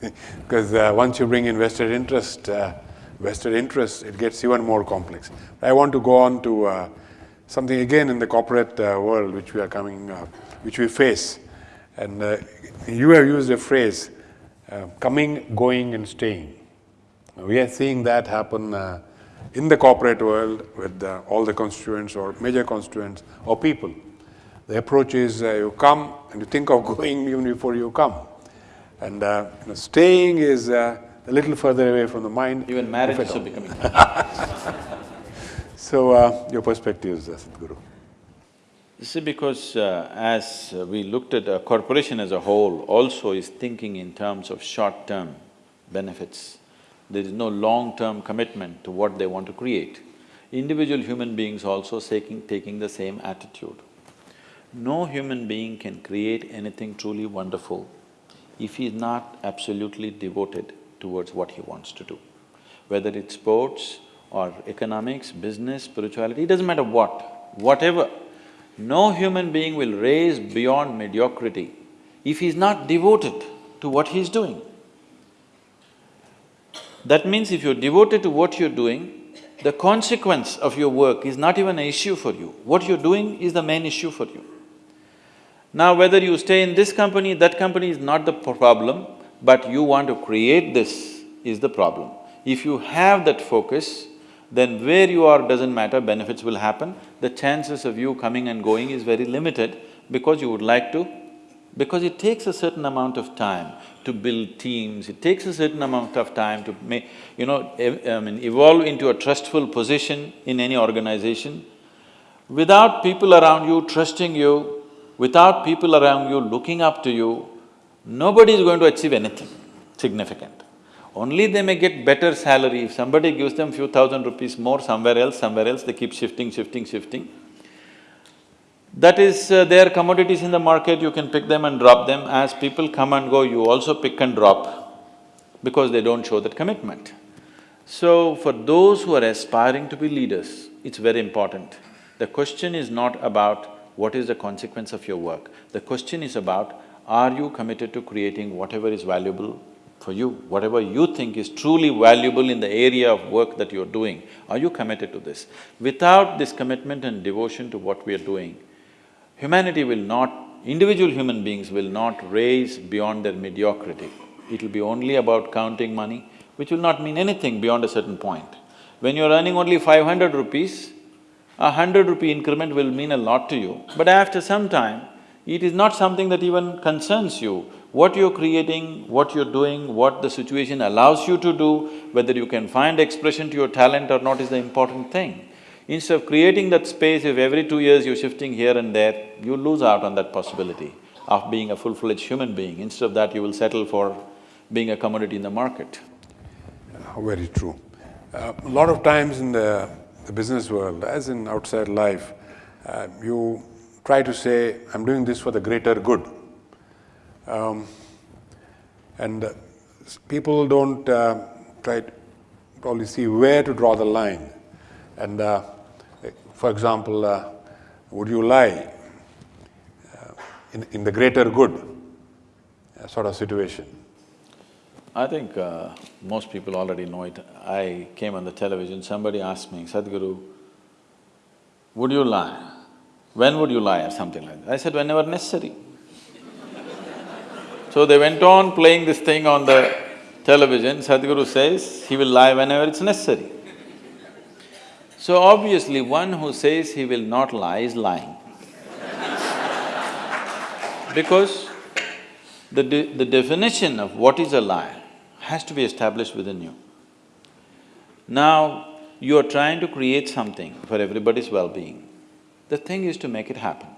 because uh, once you bring in vested interest, uh, vested interests, it gets even more complex. I want to go on to uh, something again in the corporate uh, world which we are coming, uh, which we face. And uh, you have used a phrase, uh, coming, going and staying. We are seeing that happen uh, in the corporate world with all the constituents or major constituents or people. The approach is you come and you think of going even before you come. And you know, staying is a little further away from the mind. Even marriage is becoming… So, uh, your perspectives, uh, Sadhguru. See, because uh, as we looked at a corporation as a whole also is thinking in terms of short-term benefits. There is no long-term commitment to what they want to create. Individual human beings also taking, taking the same attitude. No human being can create anything truly wonderful if he is not absolutely devoted towards what he wants to do. Whether it's sports or economics, business, spirituality, it doesn't matter what, whatever. No human being will raise beyond mediocrity if he's not devoted to what he's doing. That means if you're devoted to what you're doing, the consequence of your work is not even an issue for you. What you're doing is the main issue for you. Now whether you stay in this company, that company is not the problem, but you want to create this is the problem. If you have that focus, then where you are doesn't matter, benefits will happen. The chances of you coming and going is very limited because you would like to, because it takes a certain amount of time to build teams, it takes a certain amount of time to make… you know, ev- I mean, evolve into a trustful position in any organization. Without people around you trusting you, without people around you looking up to you, nobody is going to achieve anything significant. Only they may get better salary, if somebody gives them few thousand rupees more somewhere else, somewhere else, they keep shifting, shifting, shifting. That is uh, their commodities in the market, you can pick them and drop them. As people come and go, you also pick and drop because they don't show that commitment. So, for those who are aspiring to be leaders, it's very important. The question is not about what is the consequence of your work. The question is about, are you committed to creating whatever is valuable for you, whatever you think is truly valuable in the area of work that you're doing, are you committed to this? Without this commitment and devotion to what we are doing, humanity will not, individual human beings will not raise beyond their mediocrity. It'll be only about counting money, which will not mean anything beyond a certain point. When you're earning only five hundred rupees, a hundred rupee increment will mean a lot to you, but after some time, it is not something that even concerns you. What you're creating, what you're doing, what the situation allows you to do, whether you can find expression to your talent or not is the important thing. Instead of creating that space, if every two years you're shifting here and there, you lose out on that possibility of being a full-fledged human being. Instead of that, you will settle for being a commodity in the market. Uh, very true. Uh, a lot of times in the, the, business world, as in outside life, uh, you try to say, I'm doing this for the greater good. Um, and uh, people don't uh, try to probably see where to draw the line. And uh, for example, uh, would you lie uh, in, in the greater good uh, sort of situation? I think most people already know it. I came on the television, somebody asked me, Sadhguru, would you lie? When would you lie or something like that? I said, whenever necessary. so they went on playing this thing on the television, Sadhguru says he will lie whenever it's necessary. So obviously, one who says he will not lie is lying. because the, de the definition of what is a lie has to be established within you. Now, you are trying to create something for everybody's well-being. The thing is to make it happen.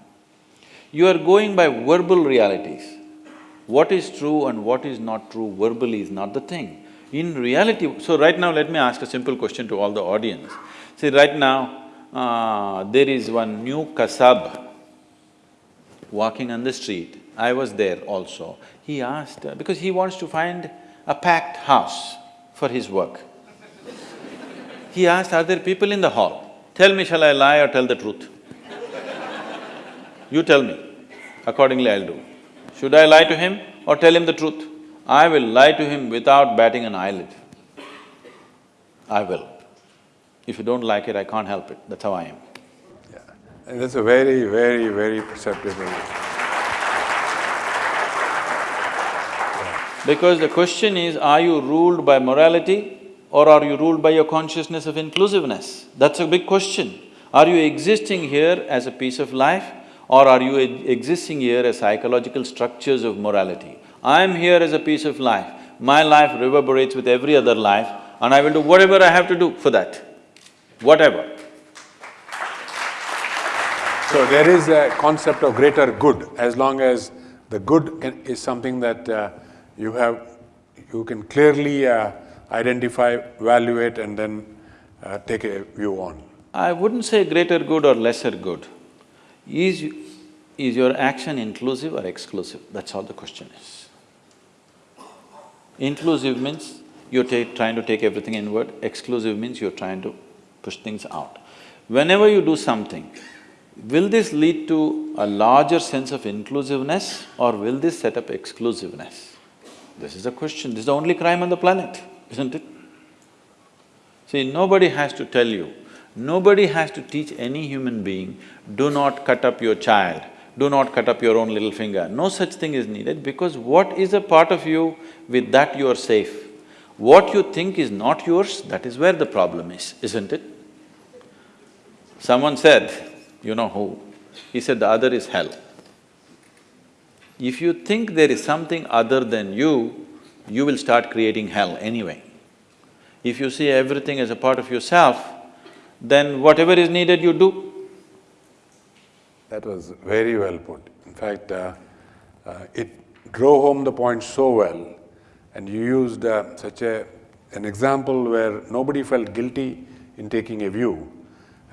You are going by verbal realities. What is true and what is not true verbally is not the thing. In reality, so right now let me ask a simple question to all the audience. See, right now, uh, there is one new kasab walking on the street. I was there also. He asked, uh, because he wants to find a packed house for his work. he asked, are there people in the hall? Tell me, shall I lie or tell the truth? You tell me, accordingly I'll do. Should I lie to him or tell him the truth? I will lie to him without batting an eyelid. I will. If you don't like it, I can't help it, that's how I am. Yeah, and that's a very, very, very perceptive thing. Because the question is, are you ruled by morality or are you ruled by your consciousness of inclusiveness? That's a big question. Are you existing here as a piece of life or are you existing here as psychological structures of morality? I am here as a piece of life. My life reverberates with every other life and I will do whatever I have to do for that whatever. So there is a concept of greater good, as long as the good can, is something that uh, you have… you can clearly uh, identify, evaluate and then uh, take a view on. I wouldn't say greater good or lesser good. Is, is your action inclusive or exclusive? That's all the question is. Inclusive means you're trying to take everything inward, exclusive means you're trying to push things out. Whenever you do something, will this lead to a larger sense of inclusiveness or will this set up exclusiveness? This is a question, this is the only crime on the planet, isn't it? See, nobody has to tell you, nobody has to teach any human being, do not cut up your child, do not cut up your own little finger. No such thing is needed because what is a part of you, with that you are safe. What you think is not yours, that is where the problem is, isn't it? Someone said, you know who, he said the other is hell. If you think there is something other than you, you will start creating hell anyway. If you see everything as a part of yourself, then whatever is needed, you do. That was very well put. In fact, uh, uh, it drove home the point so well and you used uh, such a… an example where nobody felt guilty in taking a view.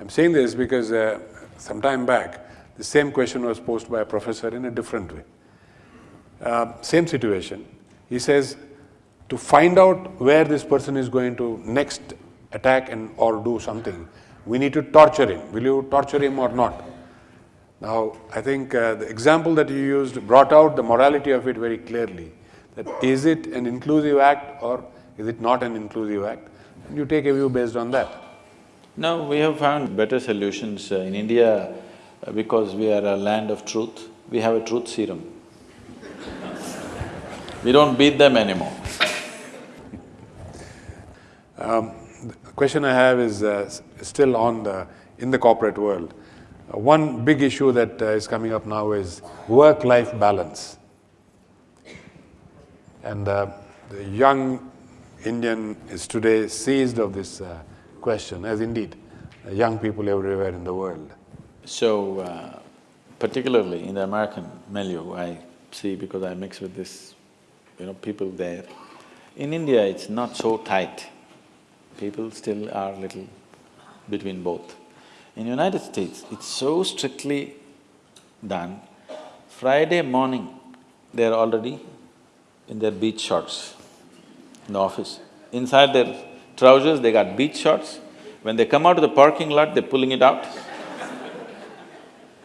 I'm saying this because uh, some time back, the same question was posed by a professor in a different way. Uh, same situation. He says, to find out where this person is going to next attack and or do something, we need to torture him. Will you torture him or not? Now, I think uh, the example that you used brought out the morality of it very clearly that is it an inclusive act or is it not an inclusive act? And you take a view based on that. No, we have found better solutions uh, in India uh, because we are a land of truth, we have a truth serum. we don't beat them anymore. Um, question I have is uh, still on the… in the corporate world. Uh, one big issue that uh, is coming up now is work-life balance. And uh, the young Indian is today seized of this uh, question, as indeed uh, young people everywhere in the world. So, particularly in the American milieu, I see because I mix with this, you know, people there. In India, it's not so tight. People still are little between both. In United States, it's so strictly done. Friday morning, they're already in their beach shorts in the office. Inside their trousers, they got beach shorts. When they come out of the parking lot, they're pulling it out.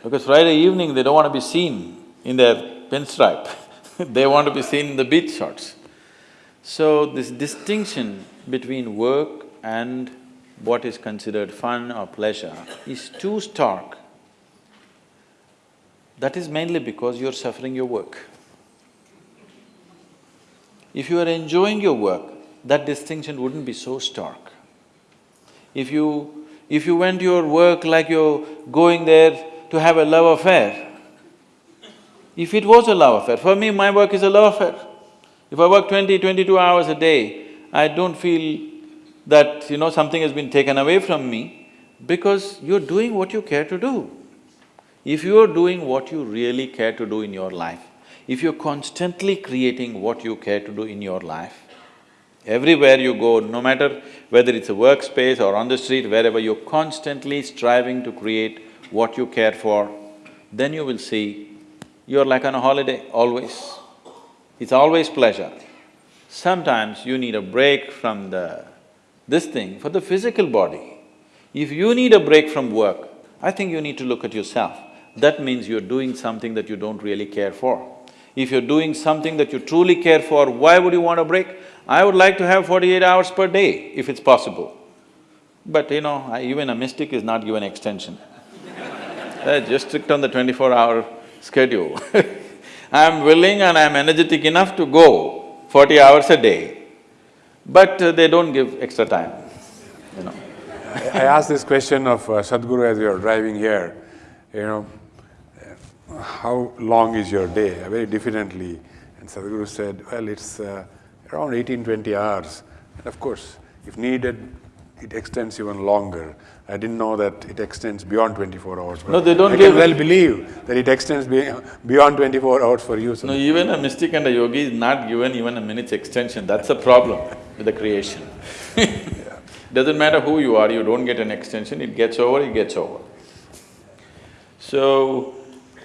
Because Friday evening, they don't want to be seen in their pinstripe they want to be seen in the beach shorts. So this distinction between work and what is considered fun or pleasure is too stark. That is mainly because you're suffering your work. If you are enjoying your work, that distinction wouldn't be so stark. If you… if you went to your work like you're going there to have a love affair, if it was a love affair, for me my work is a love affair. If I work 20, 22 hours a day, I don't feel that, you know, something has been taken away from me because you're doing what you care to do. If you're doing what you really care to do in your life, if you're constantly creating what you care to do in your life, everywhere you go, no matter whether it's a workspace or on the street, wherever you're constantly striving to create what you care for, then you will see you're like on a holiday, always. It's always pleasure. Sometimes you need a break from the… this thing for the physical body. If you need a break from work, I think you need to look at yourself. That means you're doing something that you don't really care for. If you're doing something that you truly care for, why would you want a break? I would like to have forty-eight hours per day, if it's possible. But you know, I, even a mystic is not given extension. They're just strict on the twenty-four hour schedule. I'm willing and I'm energetic enough to go forty hours a day, but uh, they don't give extra time, you know. I asked this question of uh, Sadhguru as we were driving here, you know, how long is your day? Very diffidently. And Sadhguru said, well, it's uh, around 18, 20 hours. And of course, if needed, it extends even longer. I didn't know that it extends beyond twenty-four hours. No, they don't I give- can well believe that it extends beyond twenty-four hours for you. No, even a mystic and a yogi is not given even a minute's extension, that's a problem with the creation. Doesn't matter who you are, you don't get an extension, it gets over, it gets over. So,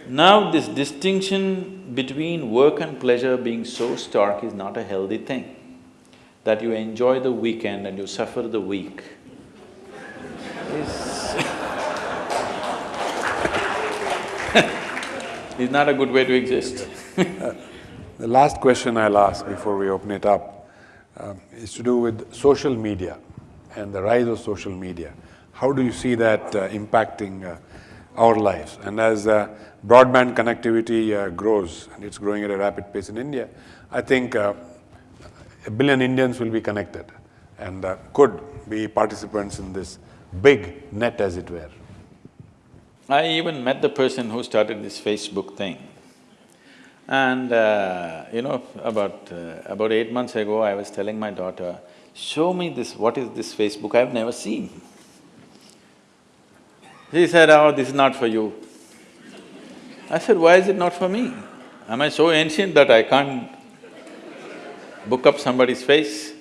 now this distinction between work and pleasure being so stark is not a healthy thing. That you enjoy the weekend and you suffer the week is is not a good way to exist. The last question I'll ask before we open it up um, is to do with social media and the rise of social media. How do you see that uh, impacting uh, our lives? And as uh, broadband connectivity uh, grows, and it's growing at a rapid pace in India, I think uh, a billion Indians will be connected and uh, could be participants in this big net, as it were. I even met the person who started this Facebook thing. And, uh, you know, about… Uh, about eight months ago, I was telling my daughter, show me this, what is this Facebook, I've never seen. She said, oh, this is not for you. I said, why is it not for me? Am I so ancient that I can't book up somebody's face?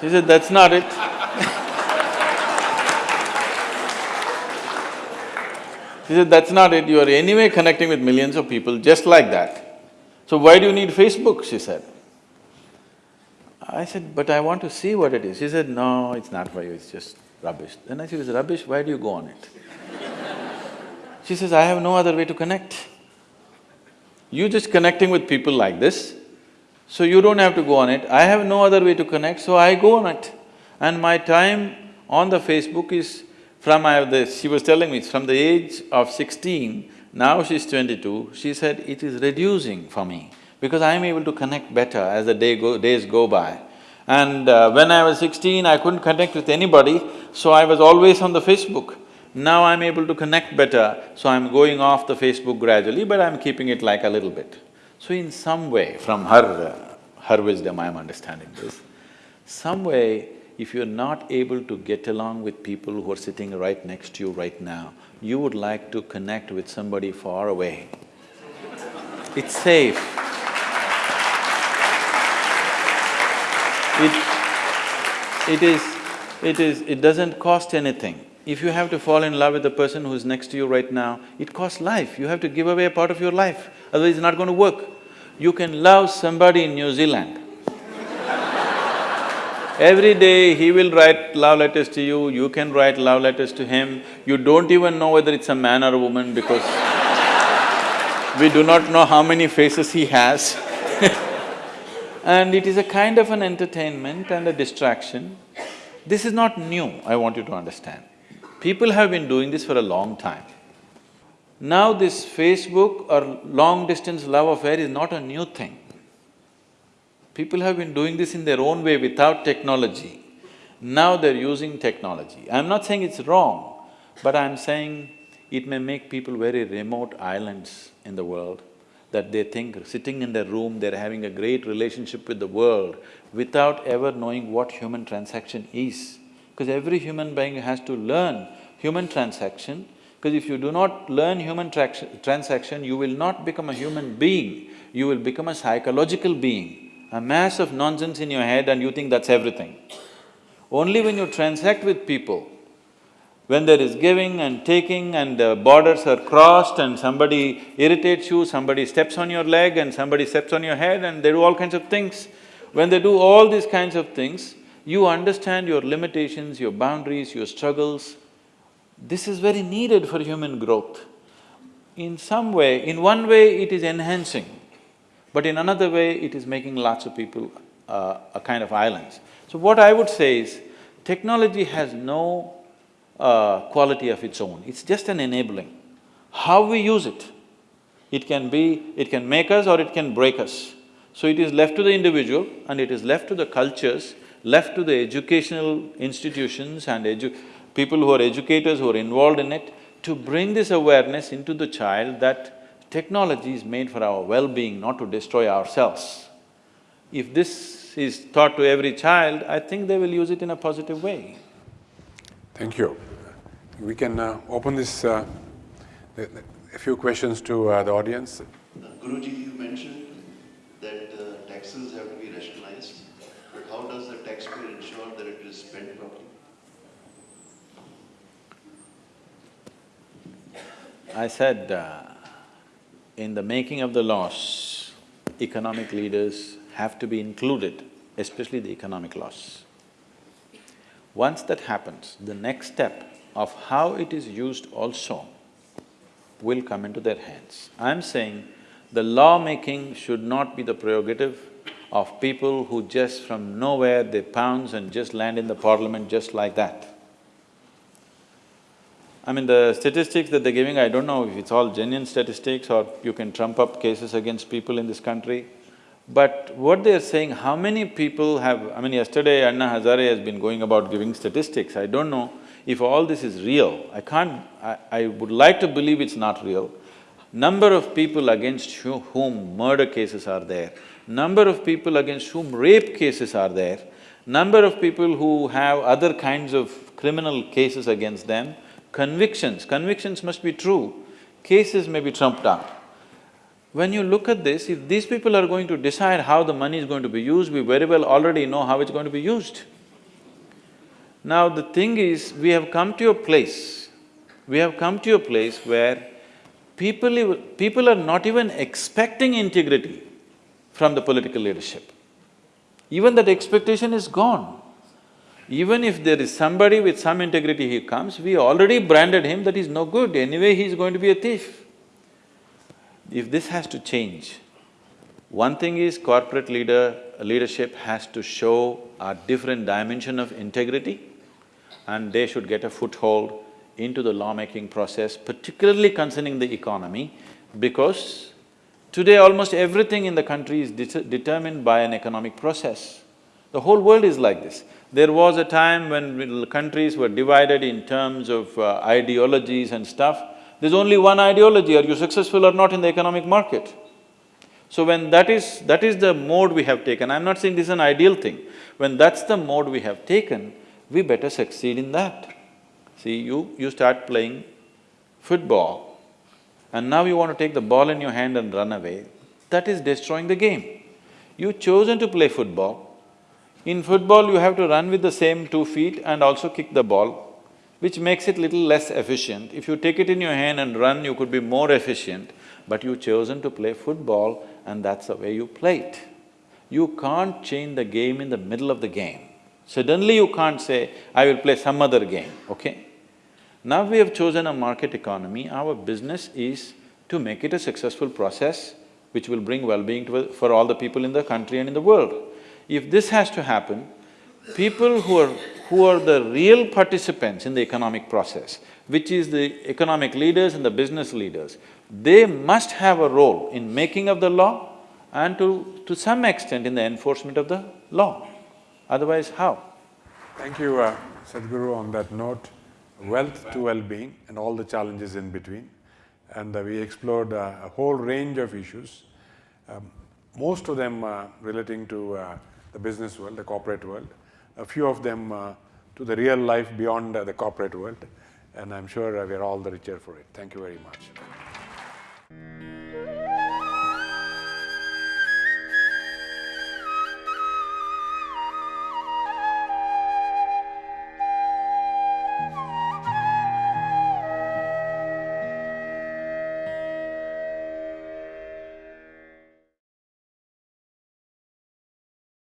She said, that's not it. She said, that's not it, you are anyway connecting with millions of people just like that. So why do you need Facebook, she said. I said, but I want to see what it is. She said, no, it's not for you, it's just rubbish. Then I said, it's rubbish, why do you go on it? She says, I have no other way to connect. You're just connecting with people like this, so you don't have to go on it. I have no other way to connect, so I go on it. And my time on the Facebook is from I have she was telling me, from the age of sixteen, now she's twenty-two, she said, it is reducing for me because I'm able to connect better as the day go… days go by. And uh, when I was sixteen, I couldn't connect with anybody, so I was always on the Facebook. Now I'm able to connect better, so I'm going off the Facebook gradually, but I'm keeping it like a little bit. So in some way, from her… Her wisdom I'm understanding this, some way if you're not able to get along with people who are sitting right next to you right now, you would like to connect with somebody far away. It's safe. It, it is, it is, it doesn't cost anything. If you have to fall in love with the person who's next to you right now, it costs life. You have to give away a part of your life, otherwise it's not going to work. You can love somebody in New Zealand, Every day he will write love letters to you, you can write love letters to him. You don't even know whether it's a man or a woman because we do not know how many faces he has And it is a kind of an entertainment and a distraction. This is not new, I want you to understand. People have been doing this for a long time. Now this Facebook or long-distance love affair is not a new thing. People have been doing this in their own way without technology. Now they're using technology. I'm not saying it's wrong, but I'm saying it may make people very remote islands in the world, that they think sitting in their room, they're having a great relationship with the world without ever knowing what human transaction is. Because every human being has to learn human transaction, because if you do not learn human transaction, you will not become a human being, you will become a psychological being a mass of nonsense in your head and you think that's everything. Only when you transact with people, when there is giving and taking and the borders are crossed and somebody irritates you, somebody steps on your leg and somebody steps on your head and they do all kinds of things. When they do all these kinds of things, you understand your limitations, your boundaries, your struggles. This is very needed for human growth. In some way, in one way it is enhancing, but in another way, it is making lots of people uh, a kind of islands. So what I would say is, technology has no uh, quality of its own, it's just an enabling. How we use it, it can be… it can make us or it can break us. So it is left to the individual and it is left to the cultures, left to the educational institutions and edu people who are educators who are involved in it to bring this awareness into the child that Technology is made for our well-being, not to destroy ourselves. If this is taught to every child, I think they will use it in a positive way. Thank you. We can uh, open this, uh, a few questions to uh, the audience. Guruji, you mentioned that uh, taxes have to be rationalized, but how does the taxpayer ensure that it is spent properly? I said, uh, in the making of the laws, economic leaders have to be included, especially the economic laws. Once that happens, the next step of how it is used also will come into their hands. I'm saying the law-making should not be the prerogative of people who just from nowhere they pounce and just land in the parliament just like that. I mean, the statistics that they're giving, I don't know if it's all genuine statistics or you can trump up cases against people in this country. But what they're saying, how many people have… I mean, yesterday Anna Hazare has been going about giving statistics. I don't know if all this is real. I can't… I, I would like to believe it's not real. Number of people against whom murder cases are there, number of people against whom rape cases are there, number of people who have other kinds of criminal cases against them, convictions, convictions must be true, cases may be trumped up. When you look at this, if these people are going to decide how the money is going to be used, we very well already know how it's going to be used. Now the thing is, we have come to a place, we have come to a place where people… people are not even expecting integrity from the political leadership. Even that expectation is gone. Even if there is somebody with some integrity he comes, we already branded him that he's no good, anyway he's going to be a thief. If this has to change, one thing is corporate leader… leadership has to show a different dimension of integrity and they should get a foothold into the lawmaking process, particularly concerning the economy, because today almost everything in the country is determined by an economic process. The whole world is like this. There was a time when countries were divided in terms of uh, ideologies and stuff. There's only one ideology, are you successful or not in the economic market? So when that is… that is the mode we have taken, I'm not saying this is an ideal thing. When that's the mode we have taken, we better succeed in that. See, you… you start playing football and now you want to take the ball in your hand and run away, that is destroying the game. You've chosen to play football. In football, you have to run with the same two feet and also kick the ball, which makes it little less efficient. If you take it in your hand and run, you could be more efficient, but you've chosen to play football and that's the way you play it. You can't change the game in the middle of the game. Suddenly you can't say, I will play some other game, okay? Now we have chosen a market economy, our business is to make it a successful process which will bring well-being for all the people in the country and in the world. If this has to happen, people who are… who are the real participants in the economic process, which is the economic leaders and the business leaders, they must have a role in making of the law and to… to some extent in the enforcement of the law. Otherwise, how? Thank you, uh, Sadhguru, on that note. Wealth to well-being and all the challenges in between. And uh, we explored uh, a whole range of issues, um, most of them uh, relating to uh, the business world, the corporate world, a few of them uh, to the real life beyond uh, the corporate world. And I'm sure uh, we are all the richer for it. Thank you very much.